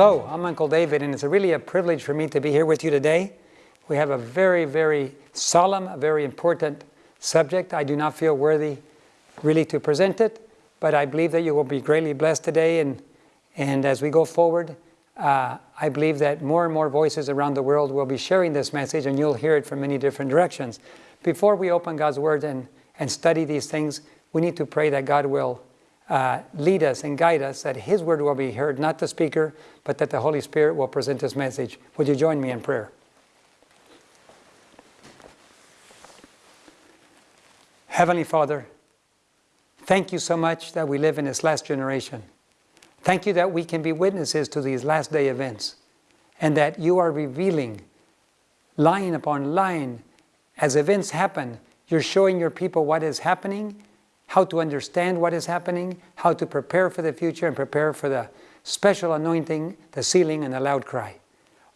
Hello, I'm Uncle David, and it's really a privilege for me to be here with you today. We have a very, very solemn, very important subject. I do not feel worthy really to present it, but I believe that you will be greatly blessed today. And, and as we go forward, uh, I believe that more and more voices around the world will be sharing this message, and you'll hear it from many different directions. Before we open God's Word and, and study these things, we need to pray that God will uh, lead us and guide us, that His Word will be heard, not the speaker, but that the Holy Spirit will present His message. Would you join me in prayer? Heavenly Father, thank you so much that we live in this last generation. Thank you that we can be witnesses to these last day events and that you are revealing line upon line as events happen. You're showing your people what is happening, how to understand what is happening, how to prepare for the future and prepare for the special anointing, the sealing, and the loud cry.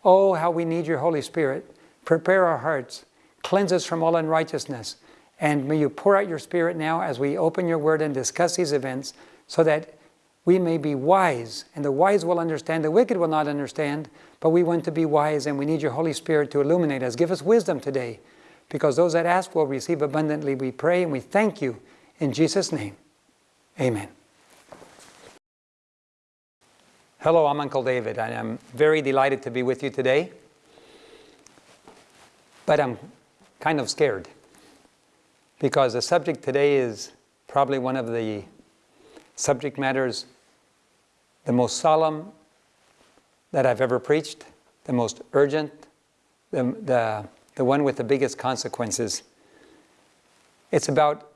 Oh, how we need your Holy Spirit. Prepare our hearts, cleanse us from all unrighteousness, and may you pour out your Spirit now as we open your word and discuss these events so that we may be wise, and the wise will understand, the wicked will not understand, but we want to be wise, and we need your Holy Spirit to illuminate us. Give us wisdom today, because those that ask will receive abundantly. We pray and we thank you in Jesus' name. Amen. Hello, I'm Uncle David. And I am very delighted to be with you today, but I'm kind of scared because the subject today is probably one of the subject matters the most solemn that I've ever preached, the most urgent, the, the, the one with the biggest consequences. It's about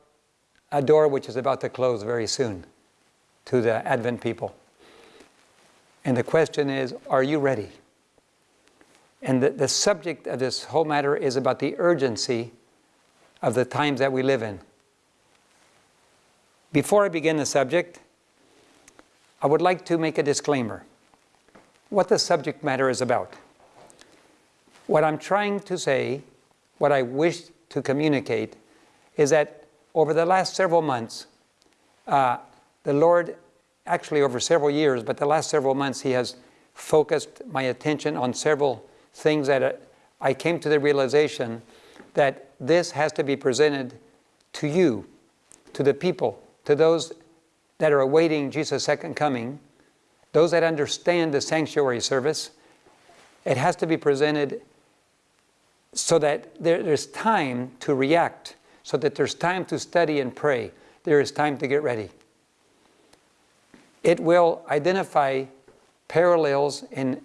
a door which is about to close very soon to the Advent people. And the question is, are you ready? And the, the subject of this whole matter is about the urgency of the times that we live in. Before I begin the subject, I would like to make a disclaimer. What the subject matter is about. What I'm trying to say, what I wish to communicate, is that over the last several months, uh, the Lord, actually over several years, but the last several months, He has focused my attention on several things that uh, I came to the realization that this has to be presented to you, to the people, to those that are awaiting Jesus' second coming, those that understand the sanctuary service, it has to be presented so that there, there's time to react, so that there's time to study and pray. There is time to get ready. It will identify parallels in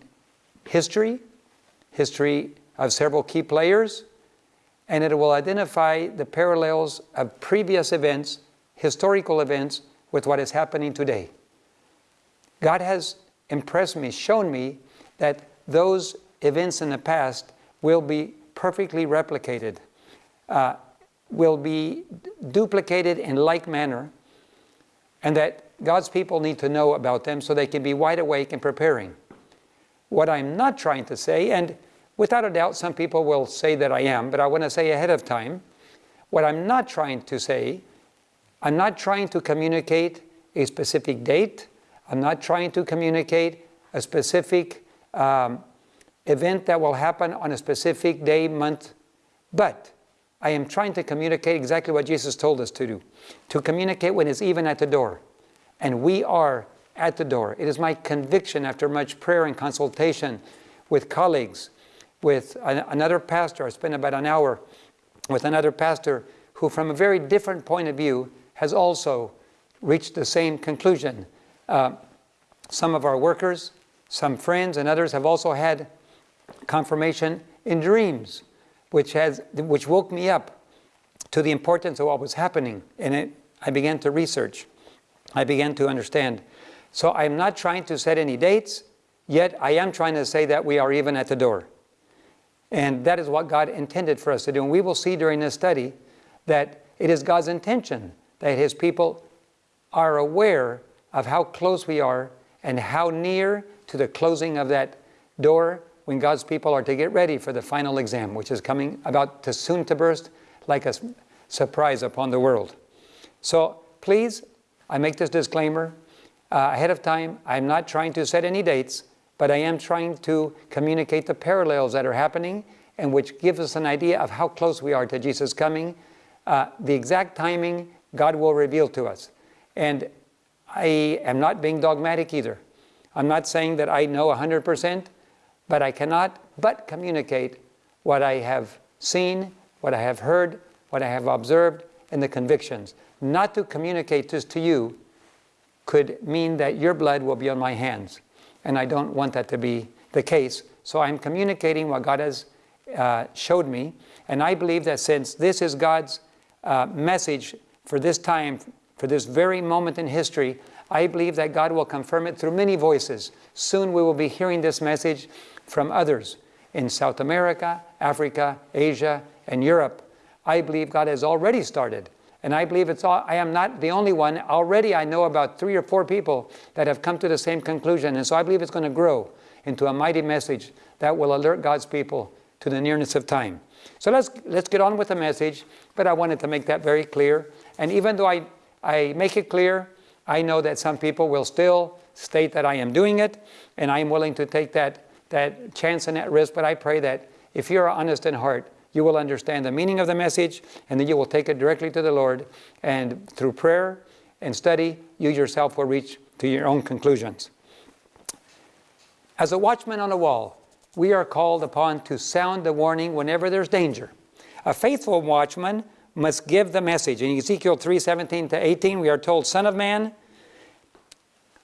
history, history of several key players, and it will identify the parallels of previous events, historical events, with what is happening today. God has impressed me, shown me that those events in the past will be perfectly replicated, uh, will be duplicated in like manner, and that God's people need to know about them so they can be wide awake and preparing. What I'm not trying to say, and without a doubt some people will say that I am, but I want to say ahead of time, what I'm not trying to say I'm not trying to communicate a specific date. I'm not trying to communicate a specific um, event that will happen on a specific day, month, but I am trying to communicate exactly what Jesus told us to do, to communicate when it's even at the door. And we are at the door. It is my conviction after much prayer and consultation with colleagues, with another pastor, I spent about an hour with another pastor who from a very different point of view has also reached the same conclusion. Uh, some of our workers, some friends and others have also had confirmation in dreams, which, has, which woke me up to the importance of what was happening. And it, I began to research. I began to understand. So I'm not trying to set any dates, yet I am trying to say that we are even at the door. And that is what God intended for us to do. And we will see during this study that it is God's intention that his people are aware of how close we are and how near to the closing of that door when God's people are to get ready for the final exam, which is coming about to soon to burst like a surprise upon the world. So please, I make this disclaimer uh, ahead of time. I'm not trying to set any dates, but I am trying to communicate the parallels that are happening and which gives us an idea of how close we are to Jesus coming. Uh, the exact timing, God will reveal to us. And I am not being dogmatic either. I'm not saying that I know 100%, but I cannot but communicate what I have seen, what I have heard, what I have observed, and the convictions. Not to communicate this to you could mean that your blood will be on my hands. And I don't want that to be the case. So I'm communicating what God has uh, showed me. And I believe that since this is God's uh, message for this time, for this very moment in history, I believe that God will confirm it through many voices. Soon we will be hearing this message from others in South America, Africa, Asia, and Europe. I believe God has already started. And I believe it's all, I am not the only one. Already I know about three or four people that have come to the same conclusion. And so I believe it's going to grow into a mighty message that will alert God's people to the nearness of time. So let's, let's get on with the message, but I wanted to make that very clear. And even though I, I make it clear, I know that some people will still state that I am doing it, and I am willing to take that, that chance and that risk, but I pray that if you're honest in heart, you will understand the meaning of the message, and then you will take it directly to the Lord. And through prayer and study, you yourself will reach to your own conclusions. As a watchman on a wall, we are called upon to sound the warning whenever there's danger. A faithful watchman must give the message. In Ezekiel 3 17 to 18, we are told, Son of man,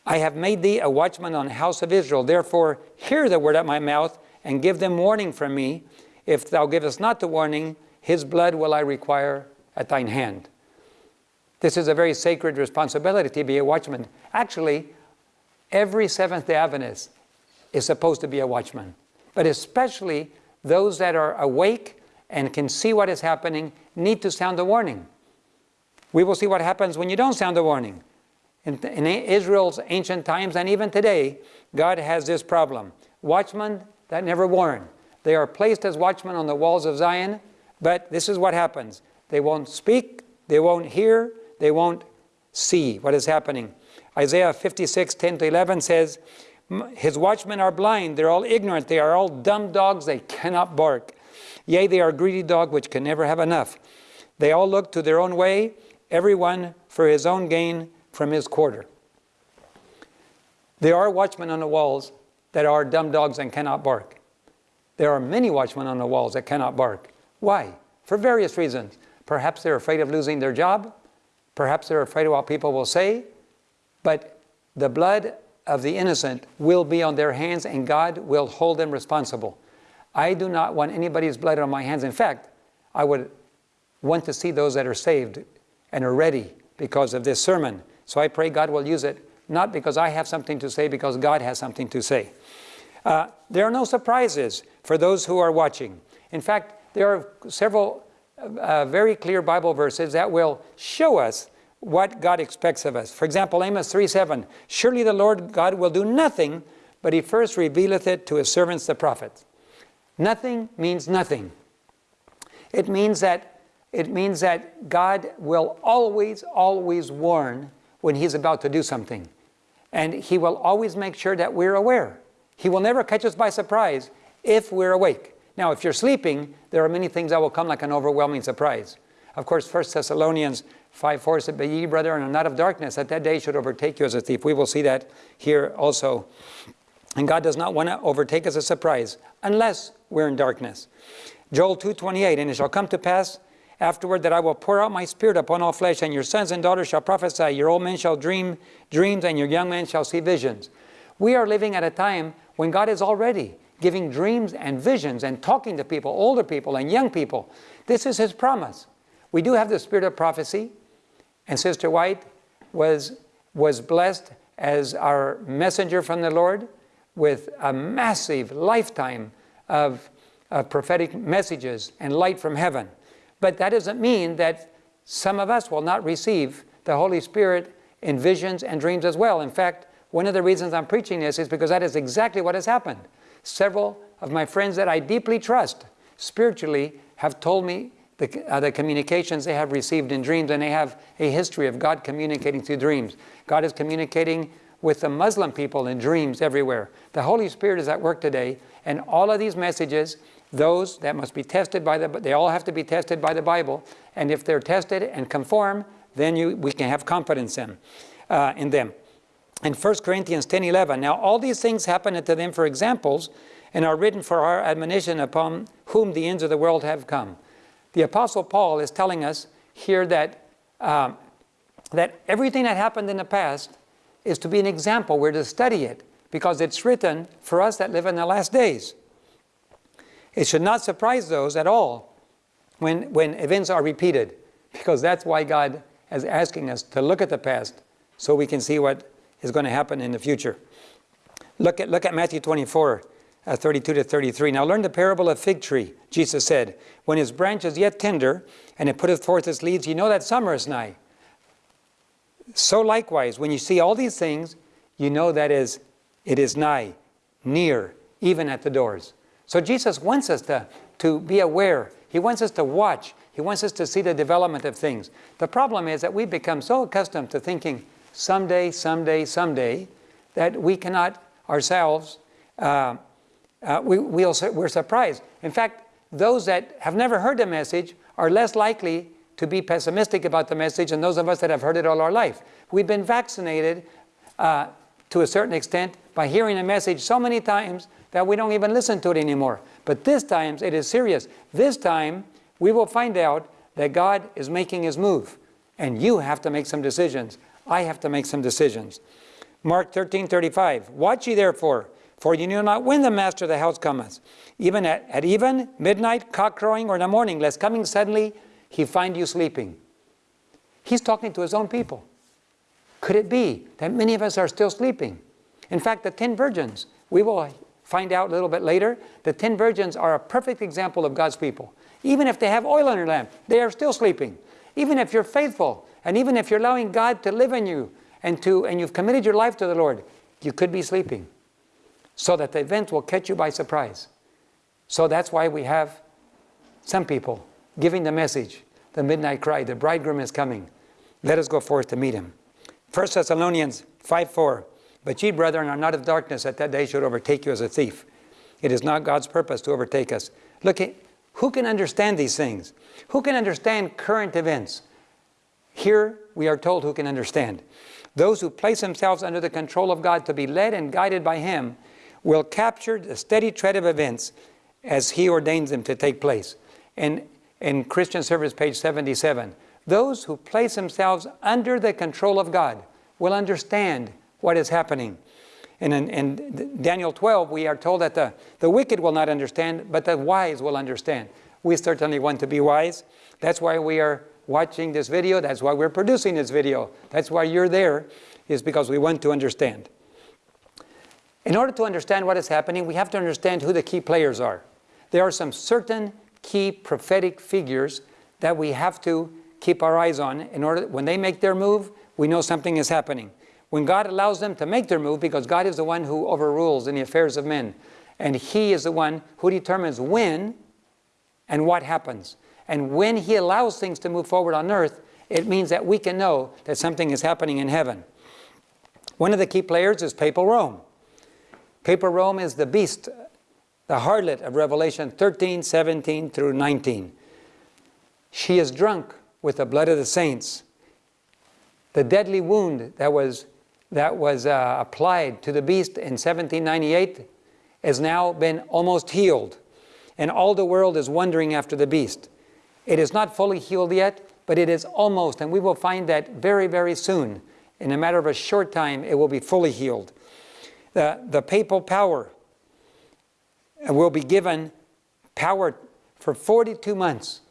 I have made thee a watchman on the house of Israel. Therefore, hear the word at my mouth and give them warning from me. If thou givest not the warning, his blood will I require at thine hand. This is a very sacred responsibility to be a watchman. Actually, every Seventh-day Adventist is supposed to be a watchman, but especially those that are awake and can see what is happening need to sound the warning. We will see what happens when you don't sound the warning. In, in Israel's ancient times and even today, God has this problem. Watchmen that never warn. They are placed as watchmen on the walls of Zion, but this is what happens. They won't speak, they won't hear, they won't see what is happening. Isaiah 56, 10 to 11 says, His watchmen are blind, they're all ignorant, they are all dumb dogs, they cannot bark. Yea, they are greedy dogs which can never have enough. They all look to their own way, everyone for his own gain from his quarter. There are watchmen on the walls that are dumb dogs and cannot bark. There are many watchmen on the walls that cannot bark. Why? For various reasons. Perhaps they're afraid of losing their job. Perhaps they're afraid of what people will say. But the blood of the innocent will be on their hands and God will hold them responsible. I do not want anybody's blood on my hands. In fact, I would want to see those that are saved and are ready because of this sermon. So I pray God will use it, not because I have something to say, because God has something to say. Uh, there are no surprises for those who are watching. In fact, there are several uh, very clear Bible verses that will show us what God expects of us. For example, Amos 3.7, Surely the Lord God will do nothing, but he first revealeth it to his servants the prophets. Nothing means nothing. It means that, it means that God will always, always warn when he's about to do something. And he will always make sure that we're aware. He will never catch us by surprise if we're awake. Now, if you're sleeping, there are many things that will come like an overwhelming surprise. Of course, 1 Thessalonians 5 4 said, But ye, brethren, are not of darkness, that that day should overtake you as a thief. We will see that here also. And God does not want to overtake us as a surprise, unless we're in darkness. Joel 2.28, And it shall come to pass afterward that I will pour out my spirit upon all flesh, and your sons and daughters shall prophesy, your old men shall dream dreams, and your young men shall see visions. We are living at a time when God is already giving dreams and visions and talking to people, older people and young people. This is His promise. We do have the spirit of prophecy, and Sister White was, was blessed as our messenger from the Lord with a massive lifetime of, of prophetic messages and light from heaven. But that doesn't mean that some of us will not receive the Holy Spirit in visions and dreams as well. In fact, one of the reasons I'm preaching this is because that is exactly what has happened. Several of my friends that I deeply trust spiritually have told me the, uh, the communications they have received in dreams, and they have a history of God communicating through dreams. God is communicating with the Muslim people in dreams everywhere. The Holy Spirit is at work today, and all of these messages, those that must be tested by the, they all have to be tested by the Bible, and if they're tested and conform, then you, we can have confidence in, uh, in them. In 1 Corinthians 10, 11, now all these things happen unto them for examples, and are written for our admonition upon whom the ends of the world have come. The Apostle Paul is telling us here that, um, that everything that happened in the past is to be an example. We're to study it because it's written for us that live in the last days. It should not surprise those at all when, when events are repeated because that's why God is asking us to look at the past so we can see what is going to happen in the future. Look at, look at Matthew 24, uh, 32 to 33. Now learn the parable of fig tree. Jesus said, When his branch is yet tender, and it putteth forth its leaves, you know that summer is nigh. So likewise, when you see all these things, you know that is, it is nigh, near, even at the doors. So Jesus wants us to, to be aware. He wants us to watch. He wants us to see the development of things. The problem is that we've become so accustomed to thinking someday, someday, someday, that we cannot ourselves, uh, uh, we, we'll, we're surprised. In fact, those that have never heard the message are less likely to be pessimistic about the message than those of us that have heard it all our life. We've been vaccinated uh, to a certain extent by hearing a message so many times that we don't even listen to it anymore. But this time it is serious. This time we will find out that God is making his move. And you have to make some decisions. I have to make some decisions. Mark 13, 35. Watch ye therefore, for you know not when the master of the house cometh, even at, at even, midnight, cock crowing, or in the morning, lest coming suddenly he find you sleeping. He's talking to his own people. Could it be that many of us are still sleeping? In fact, the ten virgins, we will find out a little bit later, the ten virgins are a perfect example of God's people. Even if they have oil in their lamp, they are still sleeping. Even if you're faithful, and even if you're allowing God to live in you, and, to, and you've committed your life to the Lord, you could be sleeping. So that the event will catch you by surprise. So that's why we have some people giving the message, the midnight cry, the bridegroom is coming. Let us go forth to meet him. 1 Thessalonians 5, 4. But ye, brethren, are not of darkness, that that day should overtake you as a thief. It is not God's purpose to overtake us. Look, who can understand these things? Who can understand current events? Here we are told who can understand. Those who place themselves under the control of God to be led and guided by Him will capture the steady tread of events as He ordains them to take place. And in Christian Service, page 77, those who place themselves under the control of God will understand what is happening. And in, in, Daniel 12, we are told that the, the wicked will not understand, but the wise will understand. We certainly want to be wise. That's why we are watching this video. That's why we're producing this video. That's why you're there, is because we want to understand. In order to understand what is happening, we have to understand who the key players are. There are some certain key prophetic figures that we have to keep our eyes on in order when they make their move, we know something is happening. When God allows them to make their move, because God is the one who overrules in the affairs of men, and He is the one who determines when and what happens. And when He allows things to move forward on earth, it means that we can know that something is happening in heaven. One of the key players is Papal Rome. Papal Rome is the beast, the harlot of Revelation 13, 17 through 19. She is drunk with the blood of the saints. The deadly wound that was that was uh, applied to the beast in 1798 has now been almost healed. And all the world is wondering after the beast. It is not fully healed yet, but it is almost, and we will find that very, very soon. In a matter of a short time, it will be fully healed. The, the papal power will be given power for 42 months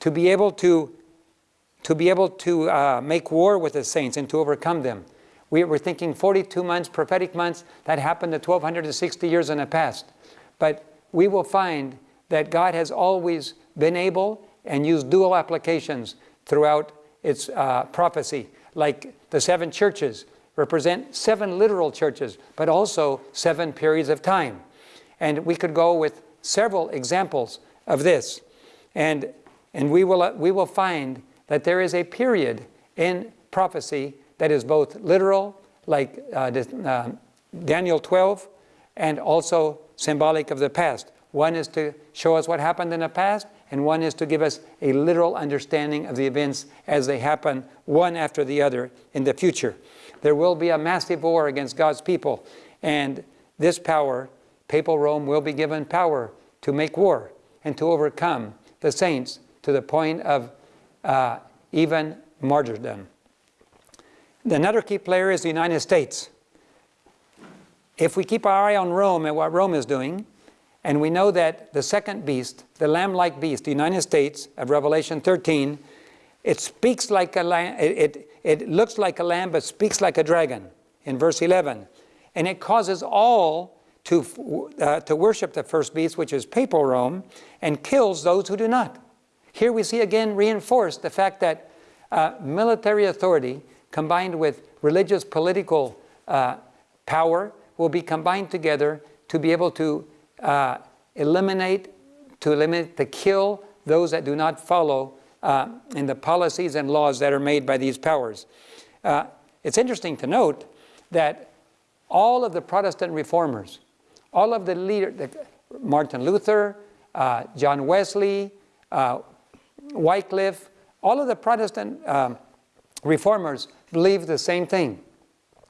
to be able to, to, be able to uh, make war with the saints and to overcome them. We were thinking 42 months, prophetic months, that happened to 1260 years in the past. But we will find that God has always been able and used dual applications throughout its uh, prophecy, like the seven churches represent seven literal churches, but also seven periods of time. And we could go with several examples of this. And, and we, will, we will find that there is a period in prophecy that is both literal like uh, uh, Daniel 12, and also symbolic of the past. One is to show us what happened in the past, and one is to give us a literal understanding of the events as they happen one after the other in the future. There will be a massive war against God's people, and this power, papal Rome, will be given power to make war and to overcome the saints to the point of uh, even martyrdom. Another key player is the United States. If we keep our eye on Rome and what Rome is doing, and we know that the second beast, the lamb-like beast, the United States of Revelation 13, it speaks like a lamb, it, it, it looks like a lamb, but speaks like a dragon in verse 11. And it causes all to, uh, to worship the first beast, which is papal Rome, and kills those who do not. Here we see again reinforced the fact that uh, military authority combined with religious political uh, power will be combined together to be able to uh, eliminate, to eliminate, to kill those that do not follow uh, in the policies and laws that are made by these powers. Uh, it's interesting to note that all of the Protestant reformers, all of the leaders, Martin Luther, uh, John Wesley, uh, Wycliffe, all of the Protestant um, reformers believe the same thing,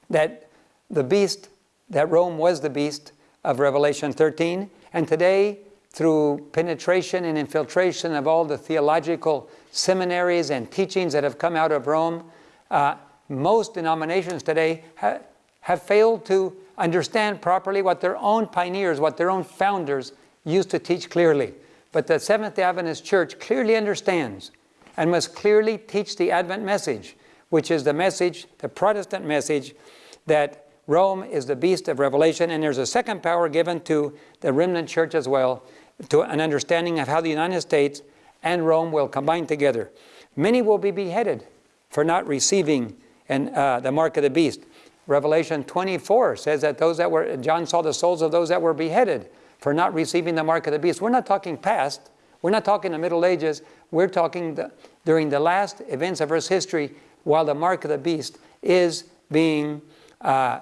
that the beast, that Rome was the beast of Revelation 13, and today, through penetration and infiltration of all the theological seminaries and teachings that have come out of Rome, uh, most denominations today ha have failed to understand properly what their own pioneers, what their own founders used to teach clearly. But the Seventh-day Adventist Church clearly understands and must clearly teach the Advent message, which is the message, the Protestant message, that Rome is the beast of Revelation, and there's a second power given to the remnant church as well, to an understanding of how the United States and Rome will combine together. Many will be beheaded for not receiving and, uh, the mark of the beast. Revelation 24 says that those that were, John saw the souls of those that were beheaded for not receiving the mark of the beast. We're not talking past. We're not talking the Middle Ages. We're talking the, during the last events of Earth's history while the mark of the beast is being, uh,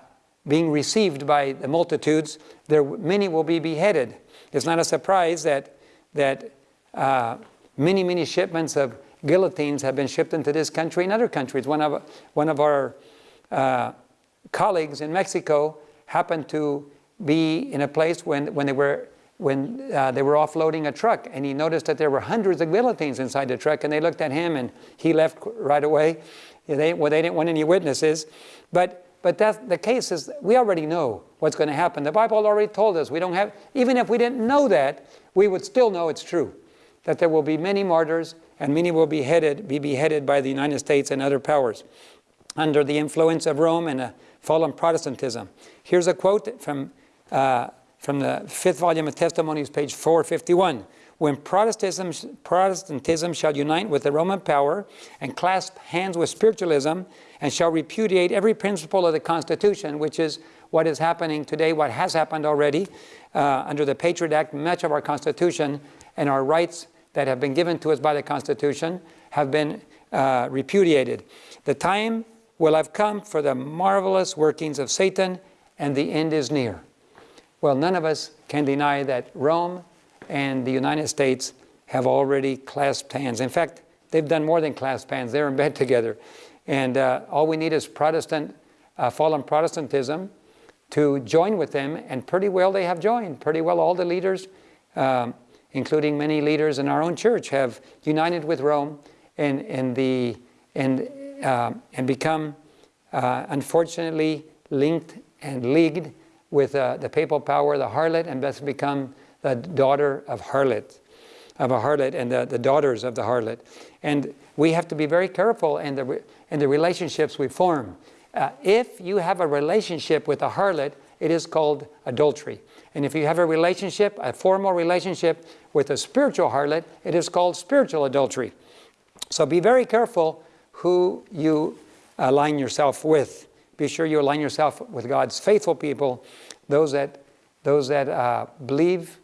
being received by the multitudes. There, many will be beheaded. It's not a surprise that, that uh, many, many shipments of guillotines have been shipped into this country and other countries. One of, one of our uh, colleagues in Mexico happened to be in a place when, when they were when uh, they were offloading a truck and he noticed that there were hundreds of guillotines inside the truck and they looked at him and he left right away. They, well, they didn't want any witnesses. But, but that's, the case is we already know what's going to happen. The Bible already told us we don't have, even if we didn't know that, we would still know it's true. That there will be many martyrs and many will be, headed, be beheaded by the United States and other powers under the influence of Rome and a fallen Protestantism. Here's a quote from, uh, from the fifth volume of Testimonies, page 451. When Protestantism, Protestantism shall unite with the Roman power and clasp hands with spiritualism and shall repudiate every principle of the Constitution, which is what is happening today, what has happened already uh, under the Patriot Act, much of our Constitution and our rights that have been given to us by the Constitution have been uh, repudiated. The time will have come for the marvelous workings of Satan, and the end is near. Well, none of us can deny that Rome and the United States have already clasped hands. In fact, they've done more than clasp hands. They're in bed together. And uh, all we need is Protestant, uh, fallen Protestantism to join with them, and pretty well they have joined. Pretty well all the leaders, um, including many leaders in our own church, have united with Rome and, and, the, and uh, and become, uh, unfortunately, linked and leagued with uh, the papal power, the harlot, and thus become the daughter of harlot, of a harlot, and the, the daughters of the harlot. And we have to be very careful in the, in the relationships we form. Uh, if you have a relationship with a harlot, it is called adultery. And if you have a relationship, a formal relationship with a spiritual harlot, it is called spiritual adultery. So be very careful who you align yourself with. Be sure you align yourself with God's faithful people, those that, those that uh, believe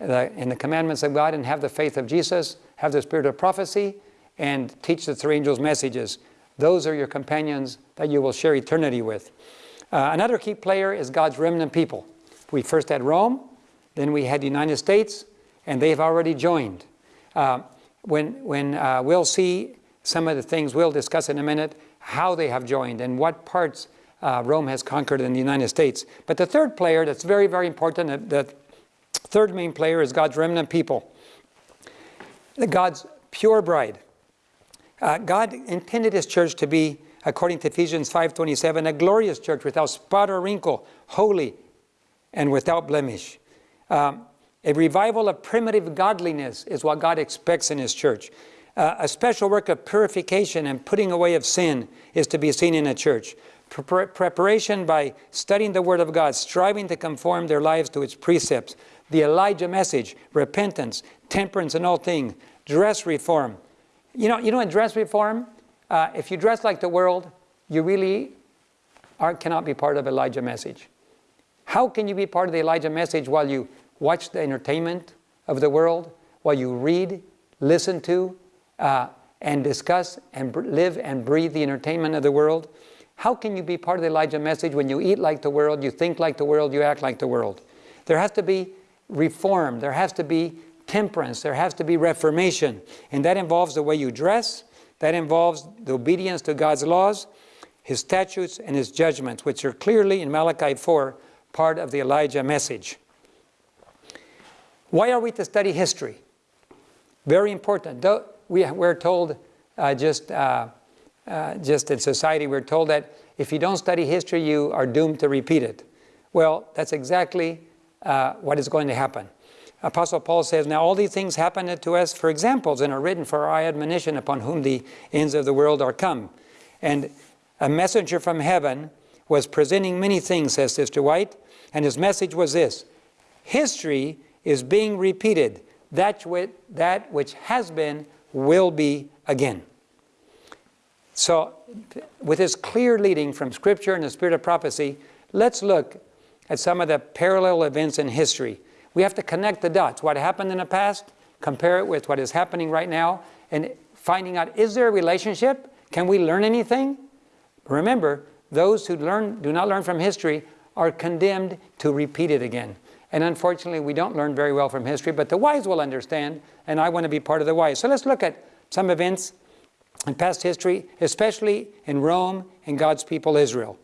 in the commandments of God and have the faith of Jesus, have the spirit of prophecy, and teach the three angels' messages. Those are your companions that you will share eternity with. Uh, another key player is God's remnant people. We first had Rome, then we had the United States, and they've already joined. Uh, when when uh, we'll see some of the things we'll discuss in a minute, how they have joined and what parts uh, Rome has conquered in the United States. But the third player that's very, very important, the third main player is God's remnant people. God's pure bride. Uh, God intended His church to be, according to Ephesians 5.27, a glorious church without spot or wrinkle, holy, and without blemish. Um, a revival of primitive godliness is what God expects in His church. Uh, a special work of purification and putting away of sin is to be seen in a church. Pre preparation by studying the Word of God, striving to conform their lives to its precepts. The Elijah message, repentance, temperance in all things, dress reform. You know, you know in dress reform, uh, if you dress like the world, you really are, cannot be part of Elijah message. How can you be part of the Elijah message while you watch the entertainment of the world, while you read, listen to, uh, and discuss and live and breathe the entertainment of the world? How can you be part of the Elijah message when you eat like the world, you think like the world, you act like the world? There has to be reform, there has to be temperance, there has to be reformation. And that involves the way you dress, that involves the obedience to God's laws, His statutes, and His judgments, which are clearly in Malachi 4 part of the Elijah message. Why are we to study history? Very important. We, we're told uh, just uh, uh, just in society, we're told that if you don't study history, you are doomed to repeat it. Well, that's exactly uh, what is going to happen. Apostle Paul says, Now all these things happened to us for examples and are written for our admonition upon whom the ends of the world are come. And a messenger from heaven was presenting many things, says Sister White, and his message was this History is being repeated. That, that which has been will be again. So with this clear leading from Scripture and the Spirit of prophecy, let's look at some of the parallel events in history. We have to connect the dots. What happened in the past, compare it with what is happening right now, and finding out, is there a relationship? Can we learn anything? Remember, those who learn, do not learn from history are condemned to repeat it again. And unfortunately, we don't learn very well from history, but the wise will understand, and I want to be part of the wise. So let's look at some events in past history, especially in Rome and God's people Israel.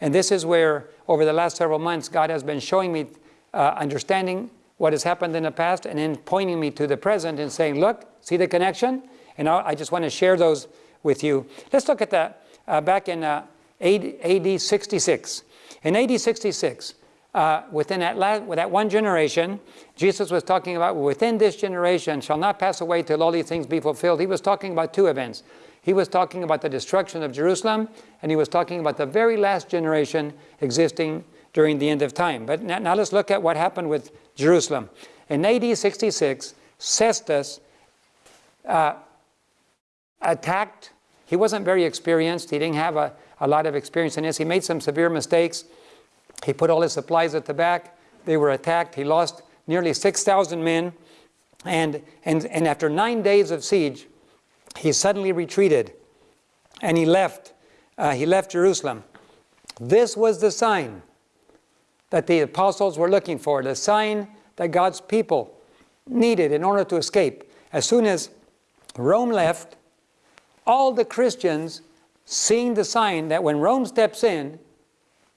And this is where, over the last several months, God has been showing me uh, understanding what has happened in the past and then pointing me to the present and saying, look, see the connection? And I just want to share those with you. Let's look at that uh, back in uh, AD 66. In AD 66, uh, within that, last, that one generation, Jesus was talking about within this generation shall not pass away till all these things be fulfilled. He was talking about two events. He was talking about the destruction of Jerusalem, and he was talking about the very last generation existing during the end of time. But now, now let's look at what happened with Jerusalem. In AD 66, Cestius uh, attacked. He wasn't very experienced. He didn't have a, a lot of experience in this. He made some severe mistakes. He put all his supplies at the back. They were attacked. He lost nearly 6,000 men. And, and, and after nine days of siege, he suddenly retreated and he left, uh, he left Jerusalem. This was the sign that the apostles were looking for, the sign that God's people needed in order to escape. As soon as Rome left, all the Christians seeing the sign that when Rome steps in,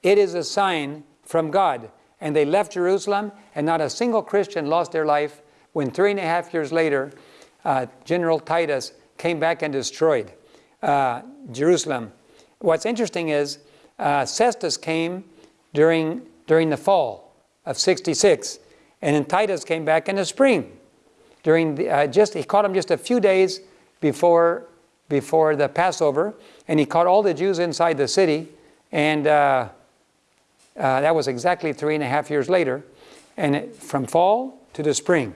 it is a sign from God. And they left Jerusalem, and not a single Christian lost their life when three and a half years later, uh, General Titus came back and destroyed uh, Jerusalem. What's interesting is uh, Cestius came during, during the fall of 66, and then Titus came back in the spring. During the, uh, just, he caught him just a few days before, before the Passover, and he caught all the Jews inside the city, and uh, uh, that was exactly three and a half years later, and it, from fall to the spring.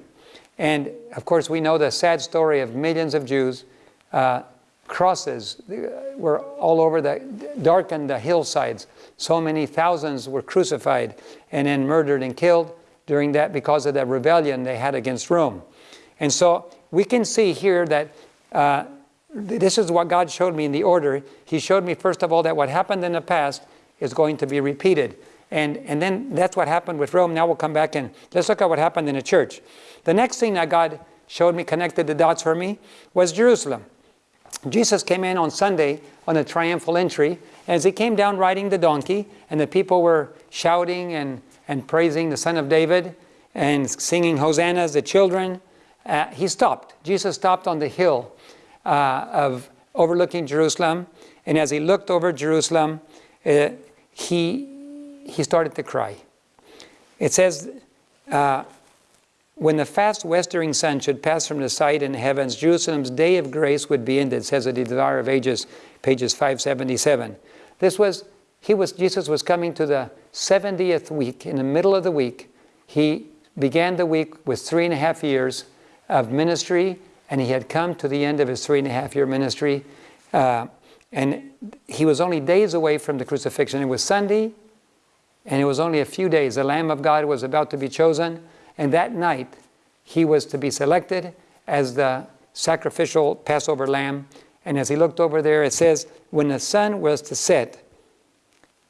And of course, we know the sad story of millions of Jews. Uh, crosses were all over the darkened the hillsides. So many thousands were crucified and then murdered and killed during that because of that rebellion they had against Rome. And so we can see here that uh, this is what God showed me in the order. He showed me, first of all, that what happened in the past is going to be repeated. And, and then that's what happened with Rome. Now we'll come back and let's look at what happened in the church. The next thing that God showed me, connected the dots for me, was Jerusalem. Jesus came in on Sunday on a triumphal entry. As he came down riding the donkey, and the people were shouting and, and praising the Son of David and singing hosannas, the children, uh, he stopped. Jesus stopped on the hill uh, of overlooking Jerusalem. And as he looked over Jerusalem, uh, he, he started to cry. It says, uh, when the fast westering sun should pass from the sight in heavens, Jerusalem's day of grace would be ended, says the Desire of Ages, pages 577. This was, he was, Jesus was coming to the 70th week, in the middle of the week. He began the week with three and a half years of ministry, and he had come to the end of his three and a half year ministry. Uh, and he was only days away from the crucifixion. It was Sunday, and it was only a few days. The Lamb of God was about to be chosen, and that night he was to be selected as the sacrificial Passover lamb. And as he looked over there, it says, when the sun was to set,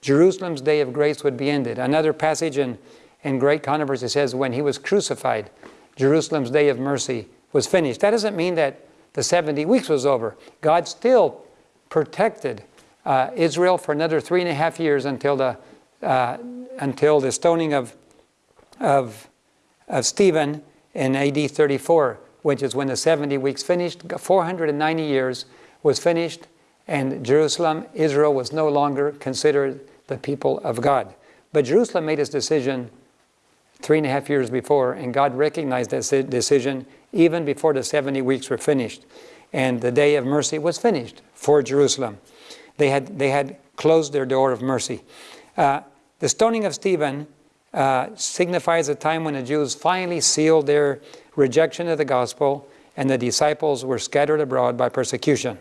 Jerusalem's day of grace would be ended. Another passage in, in great controversy says, when he was crucified, Jerusalem's day of mercy was finished. That doesn't mean that the 70 weeks was over. God still protected uh, Israel for another three and a half years until the, uh, until the stoning of, of, of Stephen in AD 34, which is when the 70 weeks finished. 490 years was finished, and Jerusalem, Israel, was no longer considered the people of God. But Jerusalem made its decision three and a half years before, and God recognized that decision even before the 70 weeks were finished. And the day of mercy was finished for Jerusalem. They had, they had closed their door of mercy. Uh, the stoning of Stephen uh, signifies a time when the Jews finally sealed their rejection of the gospel and the disciples were scattered abroad by persecution.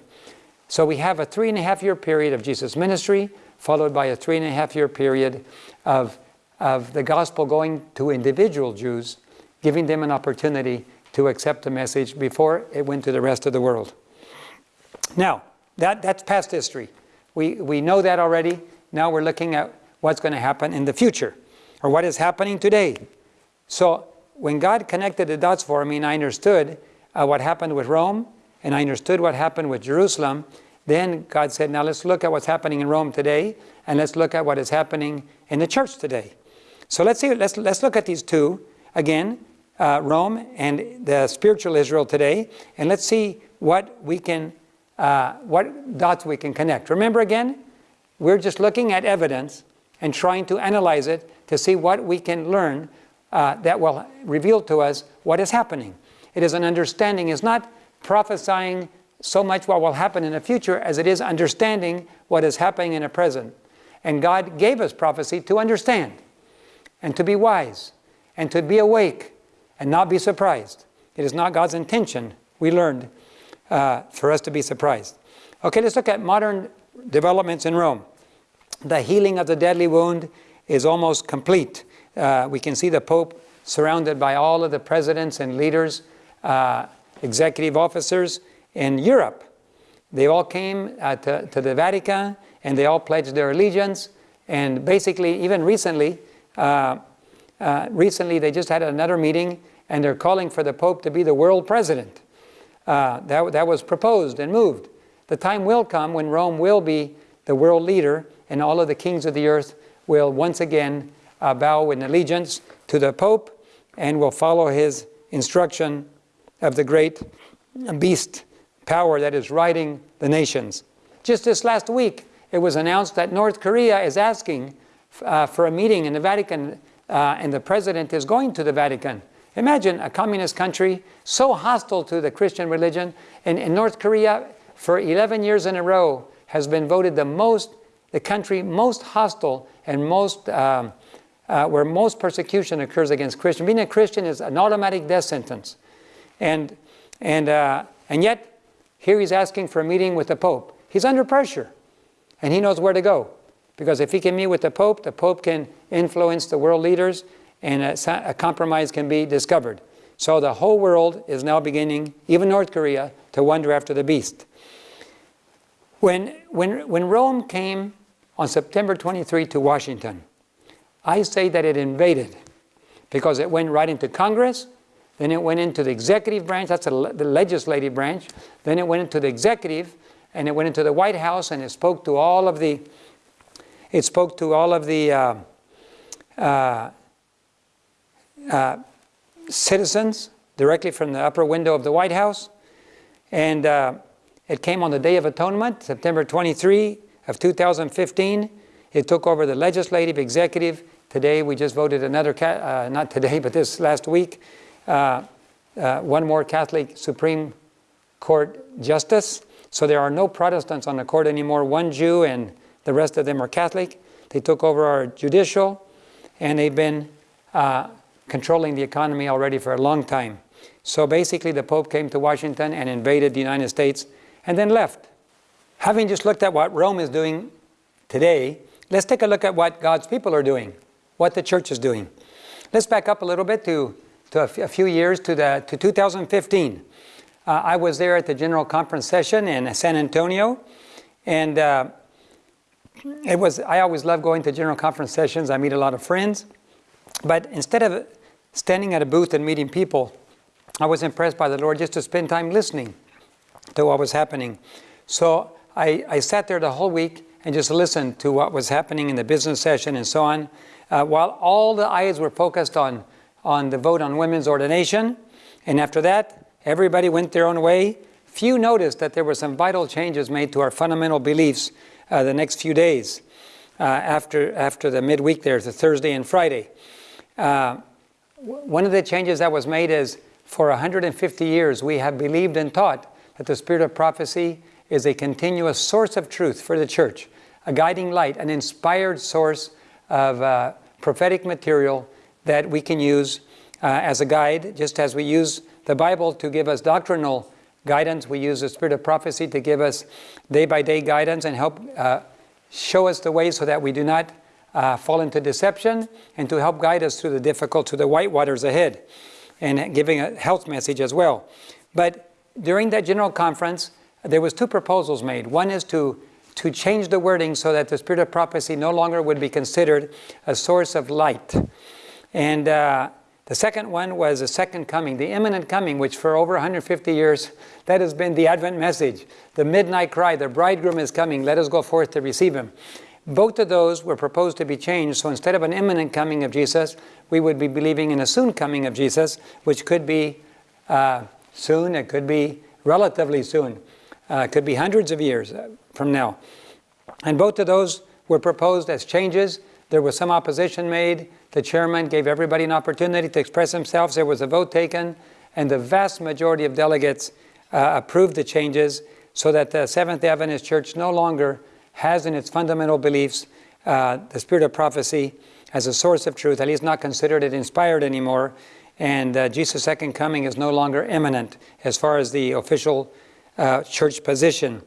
So we have a three and a half year period of Jesus' ministry, followed by a three and a half year period of of the gospel going to individual Jews, giving them an opportunity to accept the message before it went to the rest of the world. Now, that, that's past history. We, we know that already. Now we're looking at what's going to happen in the future, or what is happening today. So when God connected the dots for me and I understood uh, what happened with Rome, and I understood what happened with Jerusalem, then God said, now let's look at what's happening in Rome today, and let's look at what is happening in the church today. So let's see. Let's let's look at these two again, uh, Rome and the spiritual Israel today, and let's see what we can, uh, what dots we can connect. Remember again, we're just looking at evidence and trying to analyze it to see what we can learn uh, that will reveal to us what is happening. It is an understanding. It's not prophesying so much what will happen in the future as it is understanding what is happening in the present. And God gave us prophecy to understand and to be wise and to be awake and not be surprised. It is not God's intention, we learned, uh, for us to be surprised. Okay, let's look at modern developments in Rome. The healing of the deadly wound is almost complete. Uh, we can see the Pope surrounded by all of the presidents and leaders, uh, executive officers in Europe. They all came uh, to, to the Vatican and they all pledged their allegiance. And basically, even recently, uh, uh, recently, they just had another meeting and they're calling for the Pope to be the world president. Uh, that, that was proposed and moved. The time will come when Rome will be the world leader and all of the kings of the earth will once again uh, bow in allegiance to the Pope and will follow his instruction of the great beast power that is riding the nations. Just this last week, it was announced that North Korea is asking uh, for a meeting in the Vatican uh, and the president is going to the Vatican. Imagine a communist country so hostile to the Christian religion. And in North Korea, for 11 years in a row, has been voted the most, the country most hostile and most, um, uh, where most persecution occurs against Christians. Being a Christian is an automatic death sentence. And, and, uh, and yet, here he's asking for a meeting with the Pope. He's under pressure, and he knows where to go. Because if he can meet with the Pope, the Pope can influence the world leaders and a, a, compromise can be discovered. So the whole world is now beginning, even North Korea, to wonder after the beast. When, when, when Rome came on September 23 to Washington. I say that it invaded because it went right into Congress, then it went into the executive branch, that's the legislative branch, then it went into the executive, and it went into the White House, and it spoke to all of the, it spoke to all of the uh, uh, uh, citizens directly from the upper window of the White House, and uh, it came on the Day of Atonement, September 23 of 2015. It took over the legislative, executive. Today we just voted another, uh, not today, but this last week, uh, uh, one more Catholic Supreme Court justice. So there are no Protestants on the court anymore, one Jew and the rest of them are Catholic. They took over our judicial and they've been uh, controlling the economy already for a long time. So basically the Pope came to Washington and invaded the United States and then left. Having just looked at what Rome is doing today, let's take a look at what God's people are doing, what the church is doing. Let's back up a little bit to, to a, few years to, the, to 2015. Uh, I was there at the General Conference session in San Antonio, and uh, it was, I always love going to General Conference sessions. I meet a lot of friends. But instead of standing at a booth and meeting people, I was impressed by the Lord just to spend time listening to what was happening. So I, I sat there the whole week and just listened to what was happening in the business session and so on, uh, while all the eyes were focused on, on the vote on women's ordination. And after that, everybody went their own way. Few noticed that there were some vital changes made to our fundamental beliefs uh, the next few days uh, after, after the midweek there, the Thursday and Friday. Uh, one of the changes that was made is for 150 years we have believed and taught that the spirit of prophecy is a continuous source of truth for the church, a guiding light, an inspired source of uh, prophetic material that we can use uh, as a guide, just as we use the Bible to give us doctrinal guidance. We use the spirit of prophecy to give us day-by-day -day guidance and help uh, show us the way so that we do not uh, fall into deception and to help guide us through the difficult, to the white waters ahead and giving a health message as well. But during that general conference, there was two proposals made. One is to, to change the wording so that the spirit of prophecy no longer would be considered a source of light. And uh, the second one was the second coming, the imminent coming, which for over 150 years, that has been the Advent message. The midnight cry, the bridegroom is coming, let us go forth to receive him. Both of those were proposed to be changed, so instead of an imminent coming of Jesus, we would be believing in a soon coming of Jesus, which could be uh, soon, it could be relatively soon. Uh, could be hundreds of years uh, from now. And both of those were proposed as changes. There was some opposition made. The chairman gave everybody an opportunity to express themselves. There was a vote taken, and the vast majority of delegates uh, approved the changes so that the Seventh-day Adventist Church no longer has in its fundamental beliefs uh, the spirit of prophecy as a source of truth, at least not considered it inspired anymore, and uh, Jesus' second coming is no longer imminent as far as the official uh, church position.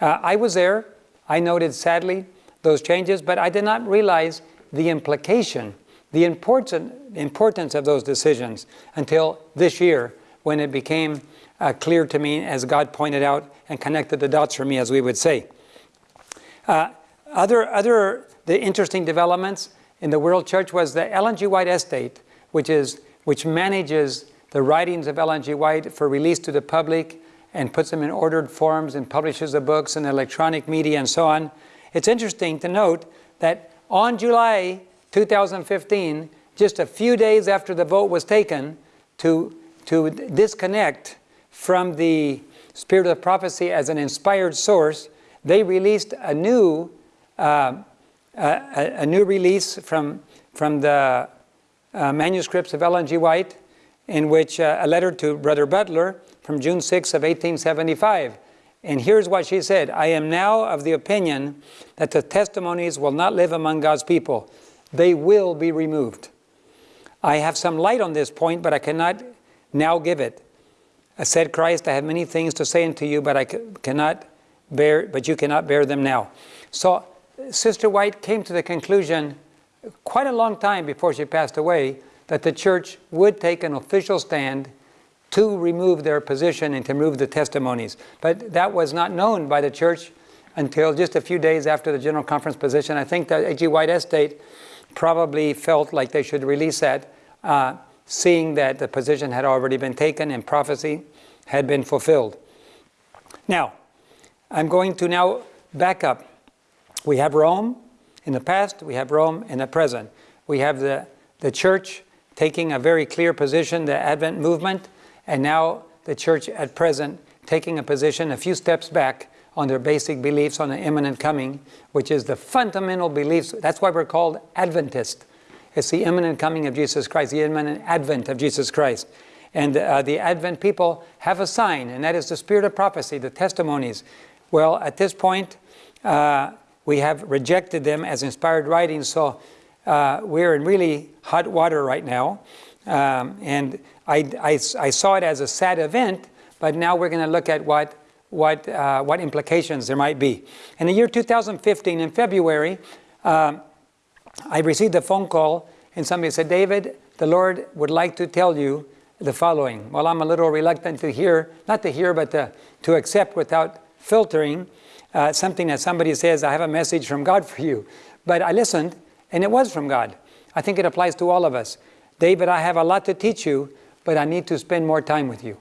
Uh, I was there. I noted, sadly, those changes, but I did not realize the implication, the important, importance of those decisions until this year when it became uh, clear to me as God pointed out and connected the dots for me, as we would say. Uh, other, other the interesting developments in the World Church was the Ellen G. White Estate, which is which manages the writings of Ellen G. White for release to the public and puts them in ordered forms and publishes the books in electronic media and so on. It's interesting to note that on July 2015, just a few days after the vote was taken to, to disconnect from the spirit of prophecy as an inspired source, they released a new, uh, a, a, new release from, from the uh, manuscripts of Ellen G. White, in which uh, a letter to Brother Butler from June 6 of 1875. And here's what she said, I am now of the opinion that the testimonies will not live among God's people. They will be removed. I have some light on this point, but I cannot now give it. I said, Christ, I have many things to say unto you, but I cannot bear, but you cannot bear them now. So Sister White came to the conclusion quite a long time before she passed away that the church would take an official stand to remove their position and to remove the testimonies. But that was not known by the church until just a few days after the General Conference position. I think that E.G. White Estate probably felt like they should release that, uh, seeing that the position had already been taken and prophecy had been fulfilled. Now, I'm going to now back up. We have Rome in the past, we have Rome in the present. We have the, the church taking a very clear position, the Advent movement, and now the church at present taking a position a few steps back on their basic beliefs on the imminent coming, which is the fundamental beliefs. That's why we're called Adventist. It's the imminent coming of Jesus Christ, the imminent advent of Jesus Christ. And uh, the Advent people have a sign, and that is the spirit of prophecy, the testimonies. Well, at this point, uh, we have rejected them as inspired writings, so uh, we're in really hot water right now. Um, and I, I, I, saw it as a sad event, but now we're going to look at what, what, uh, what implications there might be. In the year 2015, in February, uh, I received a phone call, and somebody said, David, the Lord would like to tell you the following. Well, I'm a little reluctant to hear, not to hear, but to, to accept without filtering uh, something that somebody says, I have a message from God for you. But I listened, and it was from God. I think it applies to all of us. David, I have a lot to teach you, but I need to spend more time with you.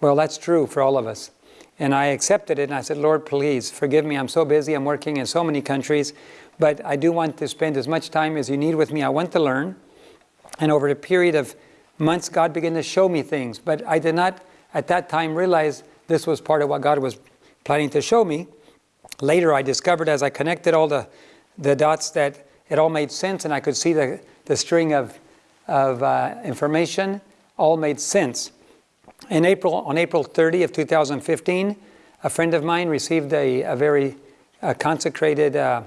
Well, that's true for all of us. And I accepted it, and I said, Lord, please forgive me. I'm so busy. I'm working in so many countries. But I do want to spend as much time as you need with me. I want to learn. And over a period of months, God began to show me things. But I did not, at that time, realize this was part of what God was planning to show me. Later, I discovered as I connected all the, the dots that it all made sense and I could see the, the string of, of uh, information all made sense. In April, on April 30 of 2015, a friend of mine received a, a very uh, consecrated uh,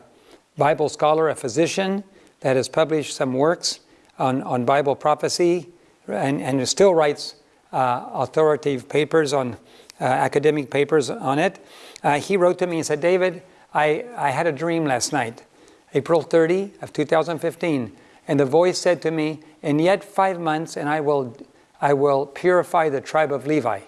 Bible scholar, a physician, that has published some works on, on Bible prophecy and, and still writes uh, authoritative papers on uh, academic papers on it. He wrote to me and said, David, I, I had a dream last night, April 30 of 2015, and the voice said to me, in yet five months and I will, I will purify the tribe of Levi.